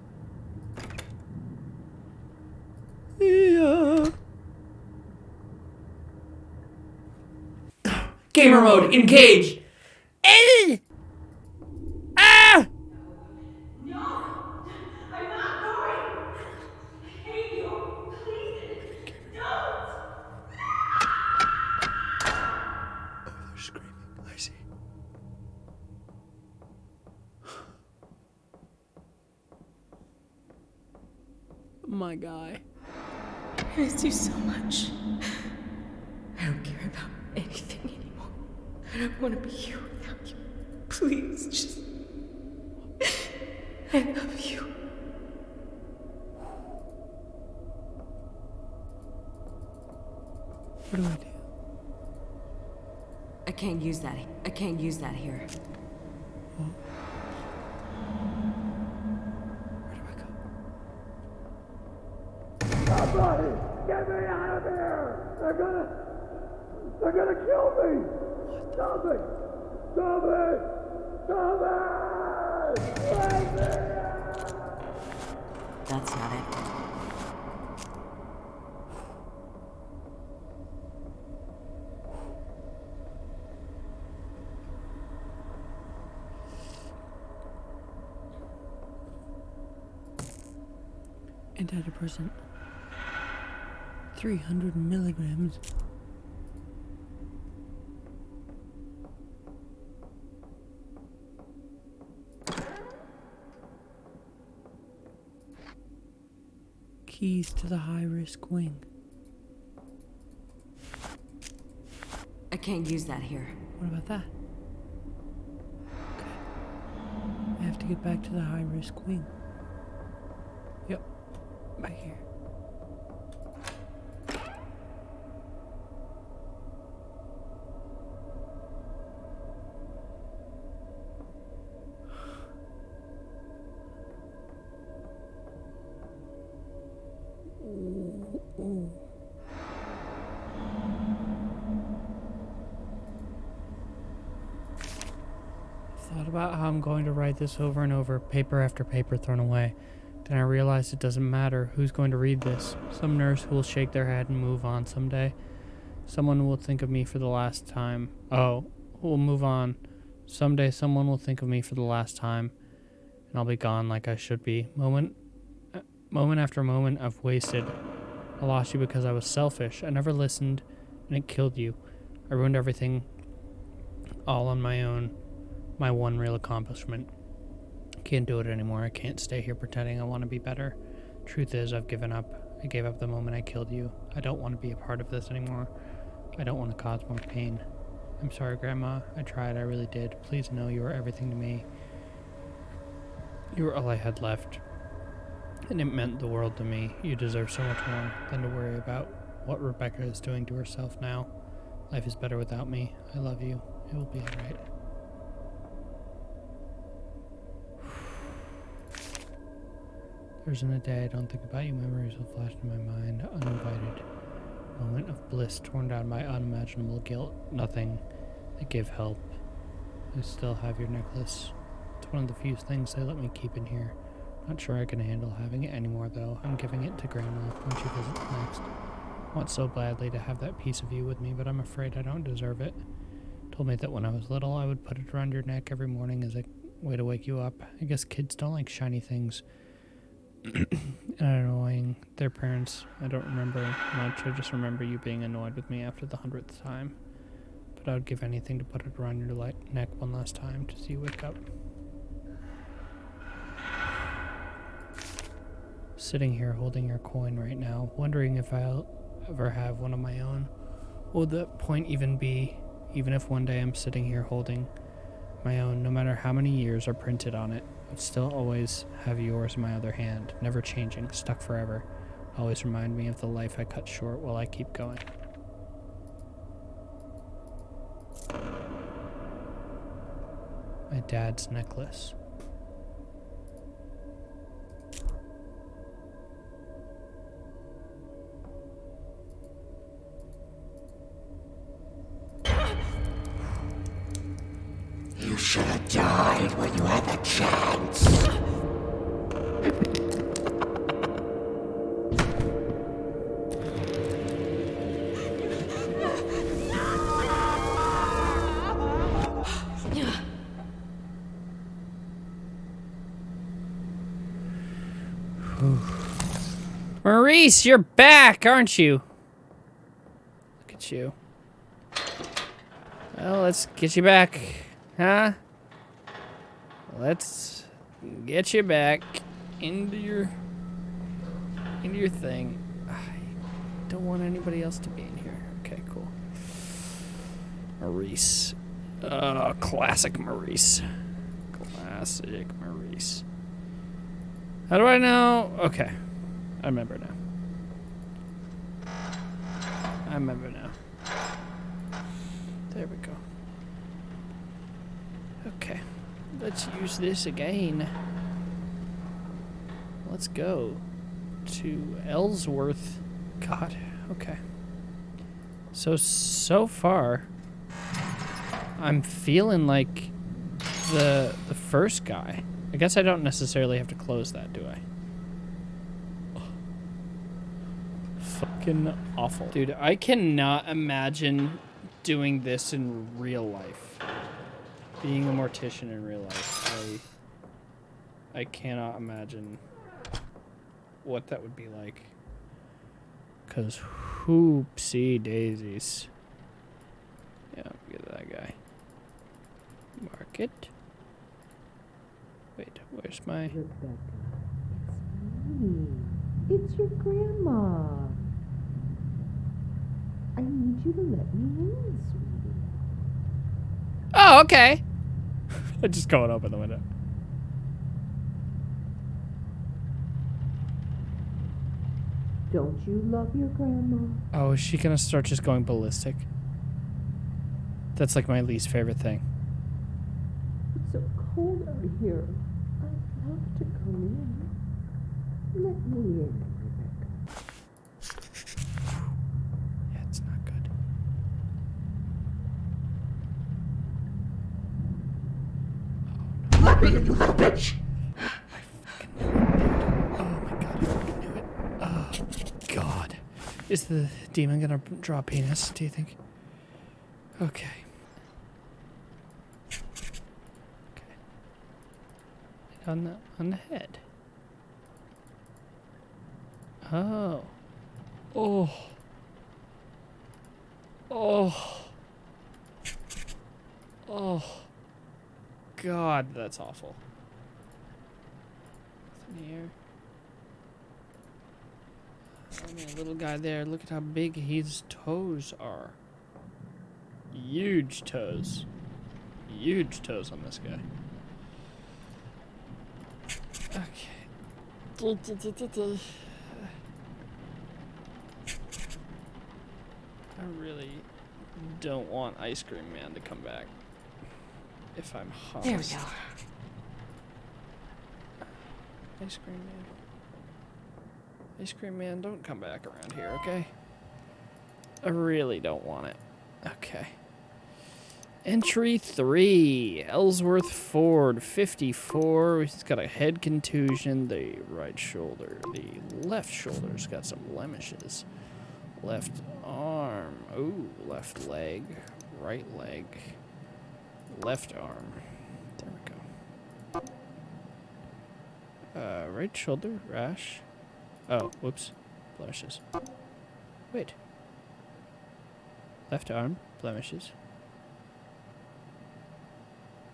Yeah. Gamer mode, engage! Eh! Ah! They're screaming. I see. My guy. I miss you so much. I don't care about anything anymore. I don't want to be here without you. Please, just. I love you. What do I do? I can't use that. I can't use that here. Somebody, get me out of here! They're gonna, they're gonna kill me! Stop it! Stop it! Stop it! Let me That's not it. Antidepressant. 300 milligrams. Keys to the high risk wing. I can't use that here. What about that? Okay. I have to get back to the high risk wing. Back here. Thought about how I'm going to write this over and over, paper after paper thrown away. Then I realized it doesn't matter who's going to read this. Some nurse who will shake their head and move on someday. Someone will think of me for the last time. Oh, will move on. Someday someone will think of me for the last time, and I'll be gone like I should be. Moment, uh, moment after moment I've wasted. I lost you because I was selfish. I never listened, and it killed you. I ruined everything all on my own my one real accomplishment. Can't do it anymore. I can't stay here pretending I want to be better. Truth is, I've given up. I gave up the moment I killed you. I don't want to be a part of this anymore. I don't want to cause more pain. I'm sorry, Grandma. I tried. I really did. Please know you were everything to me. You were all I had left. And it meant the world to me. You deserve so much more than to worry about what Rebecca is doing to herself now. Life is better without me. I love you. It will be alright. There isn't a day I don't think about you. Memories will flash in my mind, uninvited. Moment of bliss torn down by unimaginable guilt. Nothing that give help. I still have your necklace. It's one of the few things they let me keep in here. Not sure I can handle having it anymore, though. I'm giving it to Grandma when she visits next. I want so badly to have that piece of you with me, but I'm afraid I don't deserve it. Told me that when I was little, I would put it around your neck every morning as a way to wake you up. I guess kids don't like shiny things. annoying their parents. I don't remember much. I just remember you being annoyed with me after the hundredth time. But I would give anything to put it around your light neck one last time to see you wake up. Sitting here holding your coin right now, wondering if I'll ever have one of my own. What would that point even be, even if one day I'm sitting here holding My own, no matter how many years are printed on it. I'd still always have yours in my other hand, never changing, stuck forever. Always remind me of the life I cut short while I keep going. My dad's necklace. Should have died when you had the chance. Maurice, you're back, aren't you? Look at you. Well, let's get you back, huh? Let's get you back into your into your thing. I don't want anybody else to be in here. Okay, cool. Maurice. Uh, classic Maurice. Classic Maurice. How do I know? Okay. I remember now. I remember now. There we go. Okay. Let's use this again. Let's go to Ellsworth. God, okay. So, so far, I'm feeling like the the first guy. I guess I don't necessarily have to close that, do I? Fucking awful. Dude, I cannot imagine doing this in real life. Being a mortician in real life. I I cannot imagine what that would be like. Cause hoopsie daisies. Yeah, get that guy. Market. Wait, where's my It's your grandma. I need you to let me in, sweetie. Oh, okay. I just going open the window. Don't you love your grandma? Oh, is she gonna start just going ballistic? That's like my least favorite thing. It's so cold out here. I'd love to come in. Let me in, Rebecca. Yeah, it's not good. Me you little bitch! Is the demon gonna draw a penis, do you think? Okay. Okay. On the on the head. Oh. Oh. Oh. Oh. God, that's awful. Here. A little guy there. Look at how big his toes are. Huge toes. Huge toes on this guy. Okay. I really don't want Ice Cream Man to come back. If I'm honest. There we go. Ice Cream Man. Ice Cream Man, don't come back around here, okay? I really don't want it. Okay. Entry 3. Ellsworth Ford, 54. He's got a head contusion. The right shoulder. The left shoulder's got some blemishes. Left arm. Ooh, left leg. Right leg. Left arm. There we go. Uh, right shoulder, rash. Oh, whoops. Blemishes. Wait. Left arm, blemishes.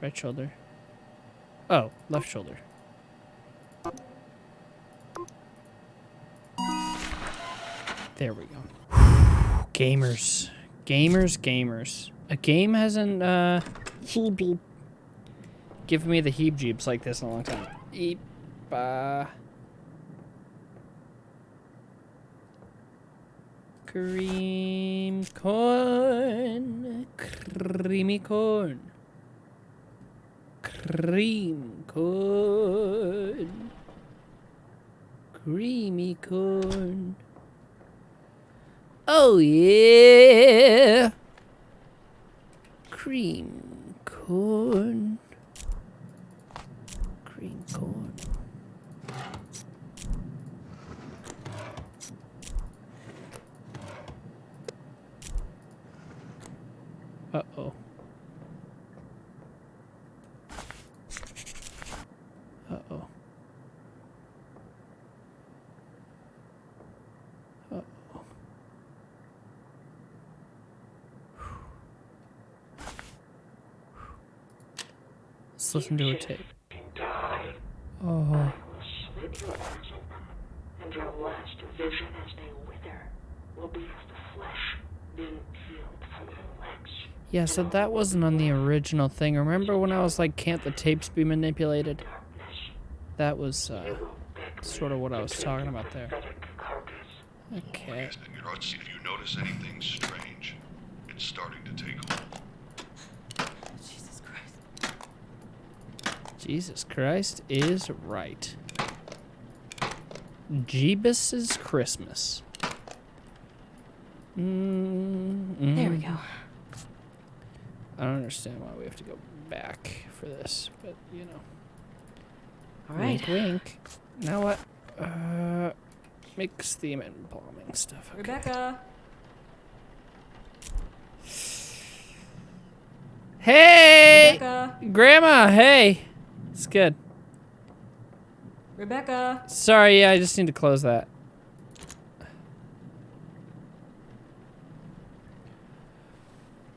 Right shoulder. Oh, left shoulder. There we go. gamers. Gamers, gamers. A game hasn't, uh... Chibi. given me the heebs like this in a long time. Eep. Uh, cream corn. Creamy corn. Cream corn. Creamy corn. Oh yeah. Cream corn. Cream corn. Uh-oh. Uh-oh. Uh-oh. Let's listen to a tape. Oh. Slit your eyes open, and your last vision as they wither will be of the flesh being peeled from your legs. Yeah, so that wasn't on the original thing. Remember when I was like, can't the tapes be manipulated? That was uh, sort of what I was talking about there. Okay. You know, it's- if you notice anything strange, it's starting to take hold. Jesus Christ. Jesus Christ is right. Jeebus's Christmas. Mm, There we go. I don't understand why we have to go back for this, but you know. All right. Wink, wink. Now what? Uh, mix the embalming stuff. Okay. Rebecca. Hey, Rebecca. Grandma. Hey, it's good. Rebecca. Sorry, yeah, I just need to close that.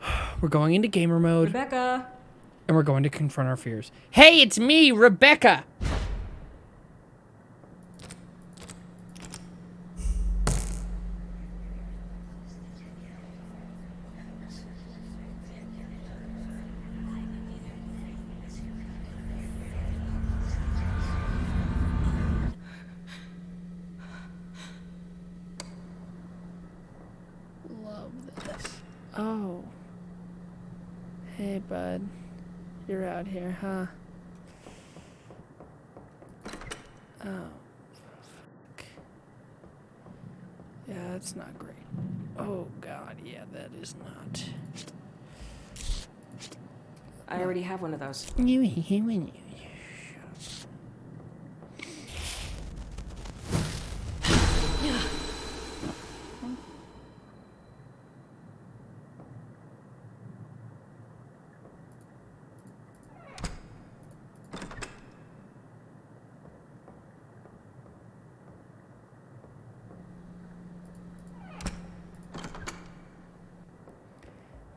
We're going into gamer mode, Rebecca. and we're going to confront our fears. Hey, it's me, Rebecca. Love this. Oh. Hey, bud. You're out here, huh? Oh. Fuck. Yeah, that's not great. Oh, God. Yeah, that is not. I already have one of those. You hear me?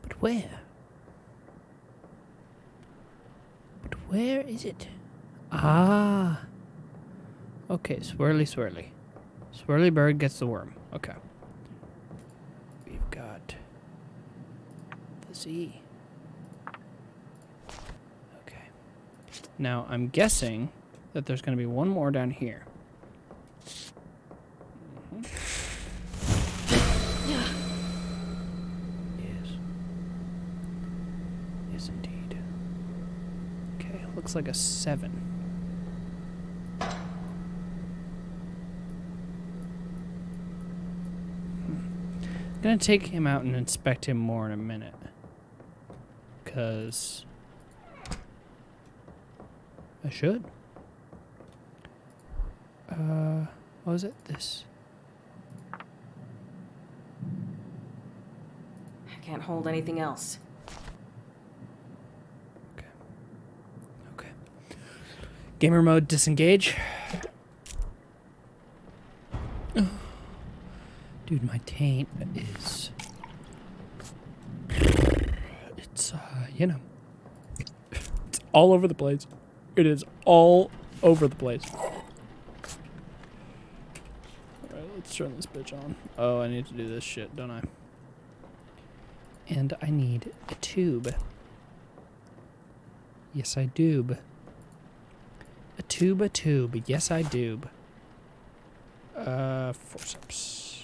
But where? But where it? Ah. Okay, swirly, swirly. Swirly bird gets the worm. Okay. We've got the Z. Okay. Now, I'm guessing that there's going to be one more down here. Mhm. Yes. Yes, indeed. Okay, looks like a seven. Hmm. I'm gonna take him out and inspect him more in a minute. Cause I should. Uh, what was it? This. I can't hold anything else. Gamer mode disengage. Dude, my taint is. It's, uh, you know. It's all over the place. It is all over the place. Alright, let's turn this bitch on. Oh, I need to do this shit, don't I? And I need a tube. Yes, I do. Tuba tube. Yes, I do. Uh, forceps.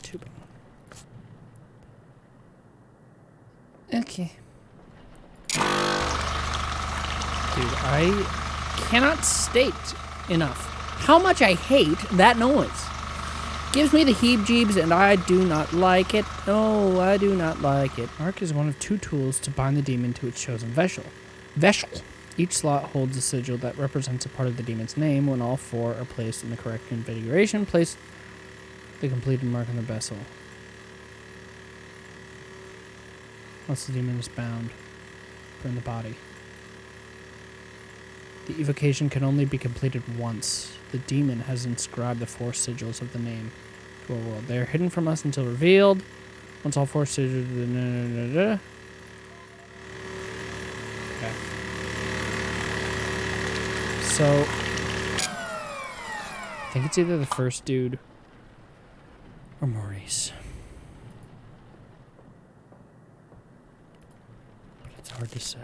Tubing. Okay. Dude, I cannot state enough how much I hate that noise. Gives me the heebs-jeebs and I do not like it. No, I do not like it. Mark is one of two tools to bind the demon to its chosen vessel. Vessel. Each slot holds a sigil that represents a part of the demon's name. When all four are placed in the correct configuration, place the completed mark on the vessel. Once the demon is bound, burn the body. The evocation can only be completed once. The demon has inscribed the four sigils of the name to our world. They are hidden from us until revealed. Once all four sigils. Okay. So, I think it's either the first dude or Maurice. But it's hard to say.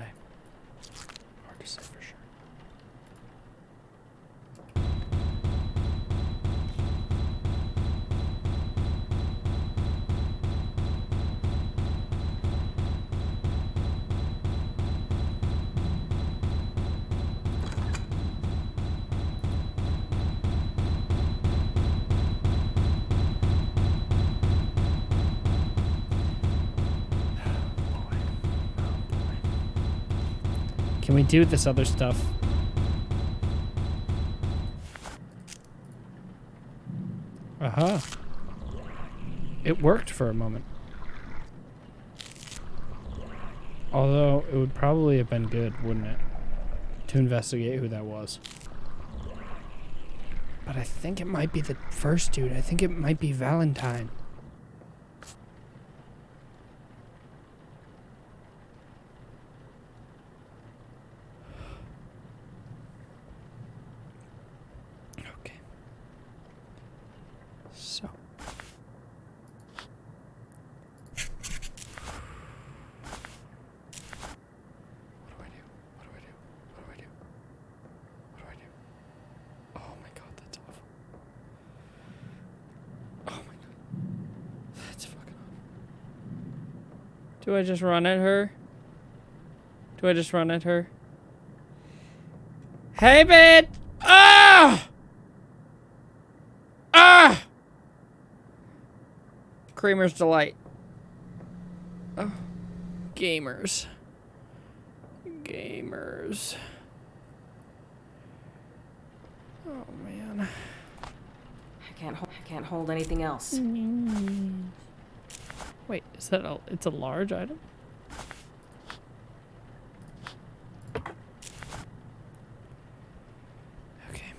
Do this other stuff? Uh-huh. It worked for a moment. Although, it would probably have been good, wouldn't it? To investigate who that was. But I think it might be the first dude. I think it might be Valentine. Okay. So. What do I do? What do I do? What do I do? What do I do? Oh my god, that's awful. Oh my god. That's fucking awful. Do I just run at her? Do I just run at her? Hey, man! Ah! Ah! Creamer's Delight. Oh. Gamers. Gamers. Oh, man. I can't I can't hold anything else. Wait, is that a, it's a large item? Okay.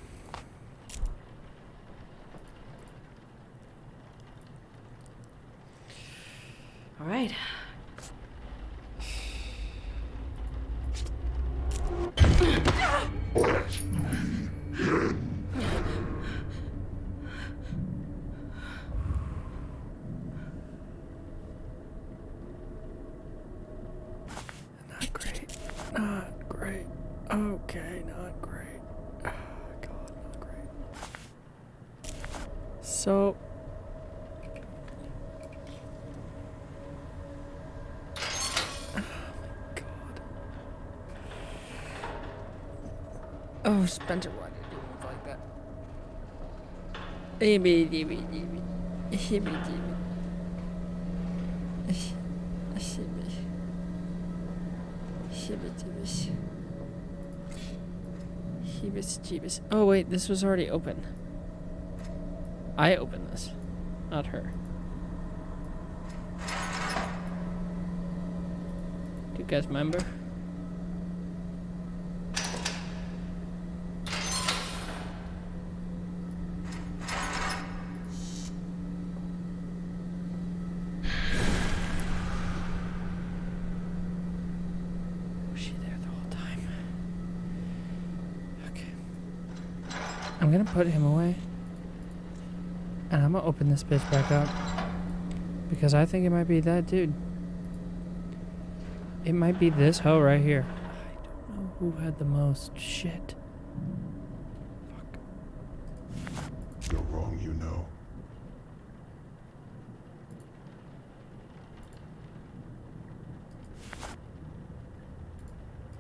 All right. Not great. Not great. Okay, not great. Ah, God, not great. So. Oh my God. Oh, Spencer, why did you move like that? Hibby dibby dibby. Hibby dibby. Hibby. Shibbity Heebus jeebus. Oh wait, this was already open. I opened this, not her. Do you guys remember? I'm gonna put him away. And I'm gonna open this bitch back up. Because I think it might be that dude. It might be this hoe right here. I don't know who had the most shit. Fuck. You're wrong, you know.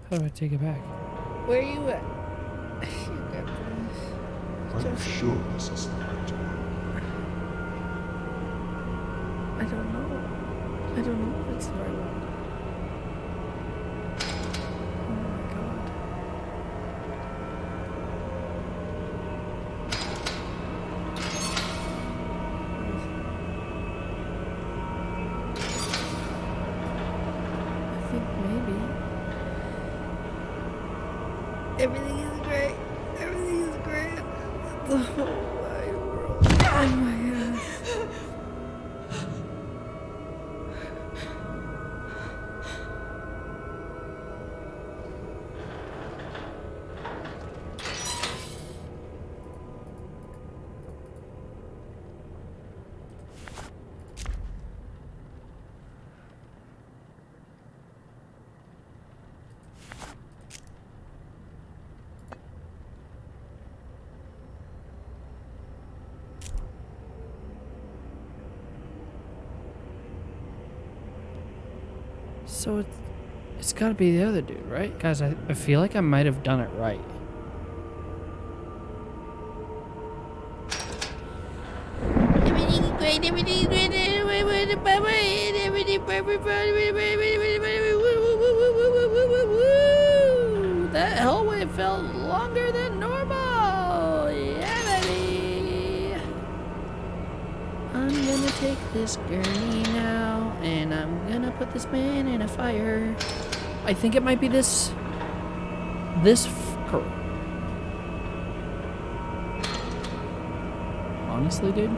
How do I take it back? Where are you at? Are you sure this is the right time? I don't know. I don't know if it's the right one. Oh my god. I think maybe. Everything is great. Everything is great. The whole wide world. Oh my god. So it's, it's got to be the other dude, right? Guys, I, I feel like I might have done it right. I think it might be this. This fucker. Honestly, dude.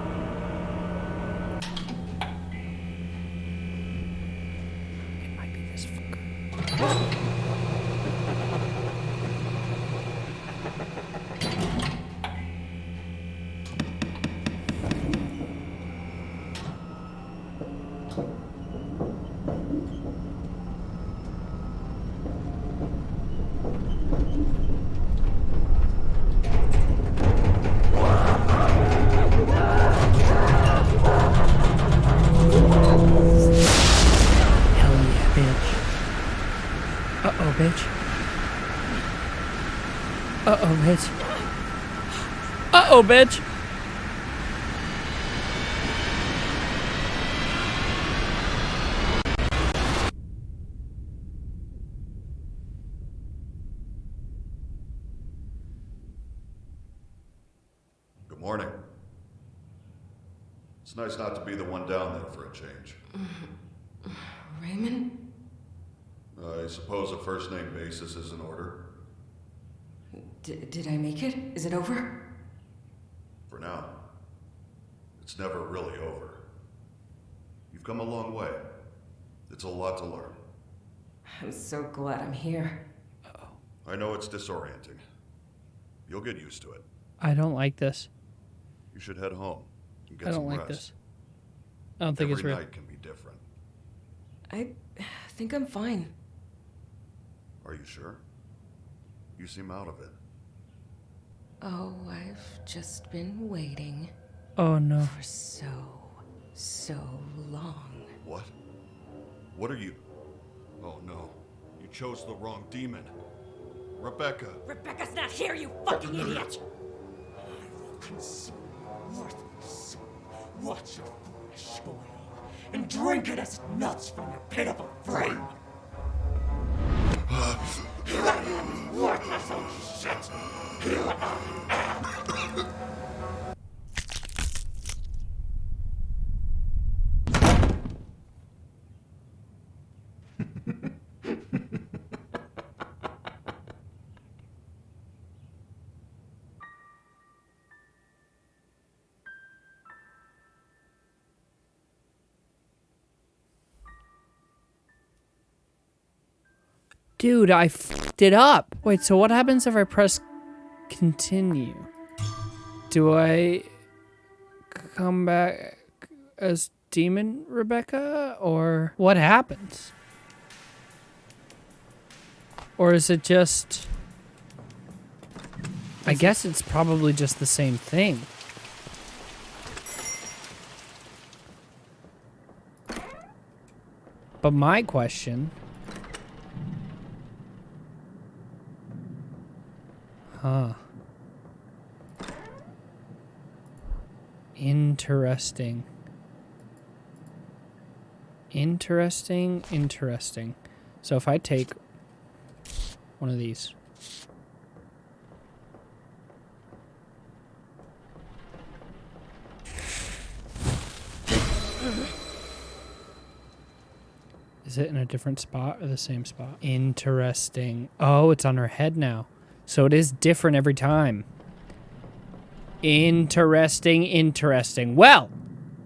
Bitch. Uh-oh, bitch. Good morning. It's nice not to be the one down there for a change. Raymond? I suppose a first name basis is in order. D- did I make it? Is it over? For now. It's never really over. You've come a long way. It's a lot to learn. I'm so glad I'm here. Oh. I know it's disorienting. You'll get used to it. I don't like this. You should head home and get I don't some like rest. this. I don't think Every it's real. Every night can be different. I think I'm fine. Are you sure? You seem out of it. Oh, I've just been waiting Oh no. for so, so long. What? What are you? Oh no. You chose the wrong demon. Rebecca. Rebecca's not here, you fucking idiot! I will consume worthless. Watch your foolish believe and drink it as it melts from your pitiful frame. worthless old shit! Dude, I f***ed it up. Wait, so what happens if I press continue? Do I come back as demon Rebecca or what happens? Or is it just... I guess it's probably just the same thing. But my question Huh. Interesting. Interesting, interesting. So if I take one of these. Is it in a different spot or the same spot? Interesting. Oh, it's on her head now. So it is different every time. Interesting, interesting. Well,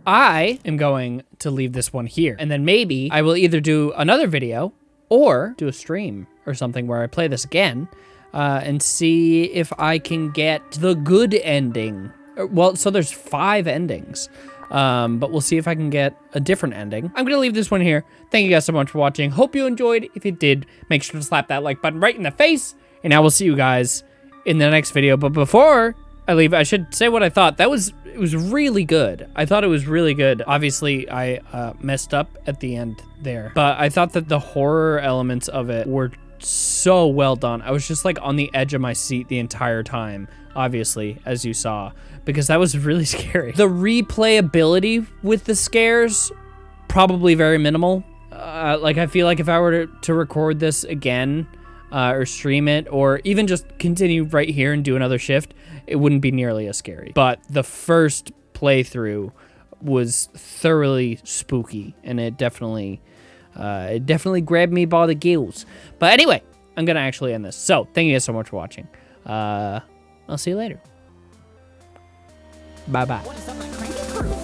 I am going to leave this one here. And then maybe I will either do another video or do a stream or something where I play this again uh, and see if I can get the good ending. Uh, Well, so there's five endings. Um, but we'll see if I can get a different ending. I'm going to leave this one here. Thank you guys so much for watching. Hope you enjoyed. If you did, make sure to slap that like button right in the face. And I will see you guys in the next video. But before I leave, I should say what I thought. That was, it was really good. I thought it was really good. Obviously, I uh, messed up at the end there. But I thought that the horror elements of it were so well done. I was just like on the edge of my seat the entire time, obviously, as you saw, because that was really scary. The replayability with the scares, probably very minimal. Uh, like, I feel like if I were to, to record this again, uh, or stream it, or even just continue right here and do another shift, it wouldn't be nearly as scary. But the first playthrough was thoroughly spooky, and it definitely, uh, it definitely grabbed me by the gills. But anyway, I'm gonna actually end this. So thank you guys so much for watching. Uh, I'll see you later. Bye bye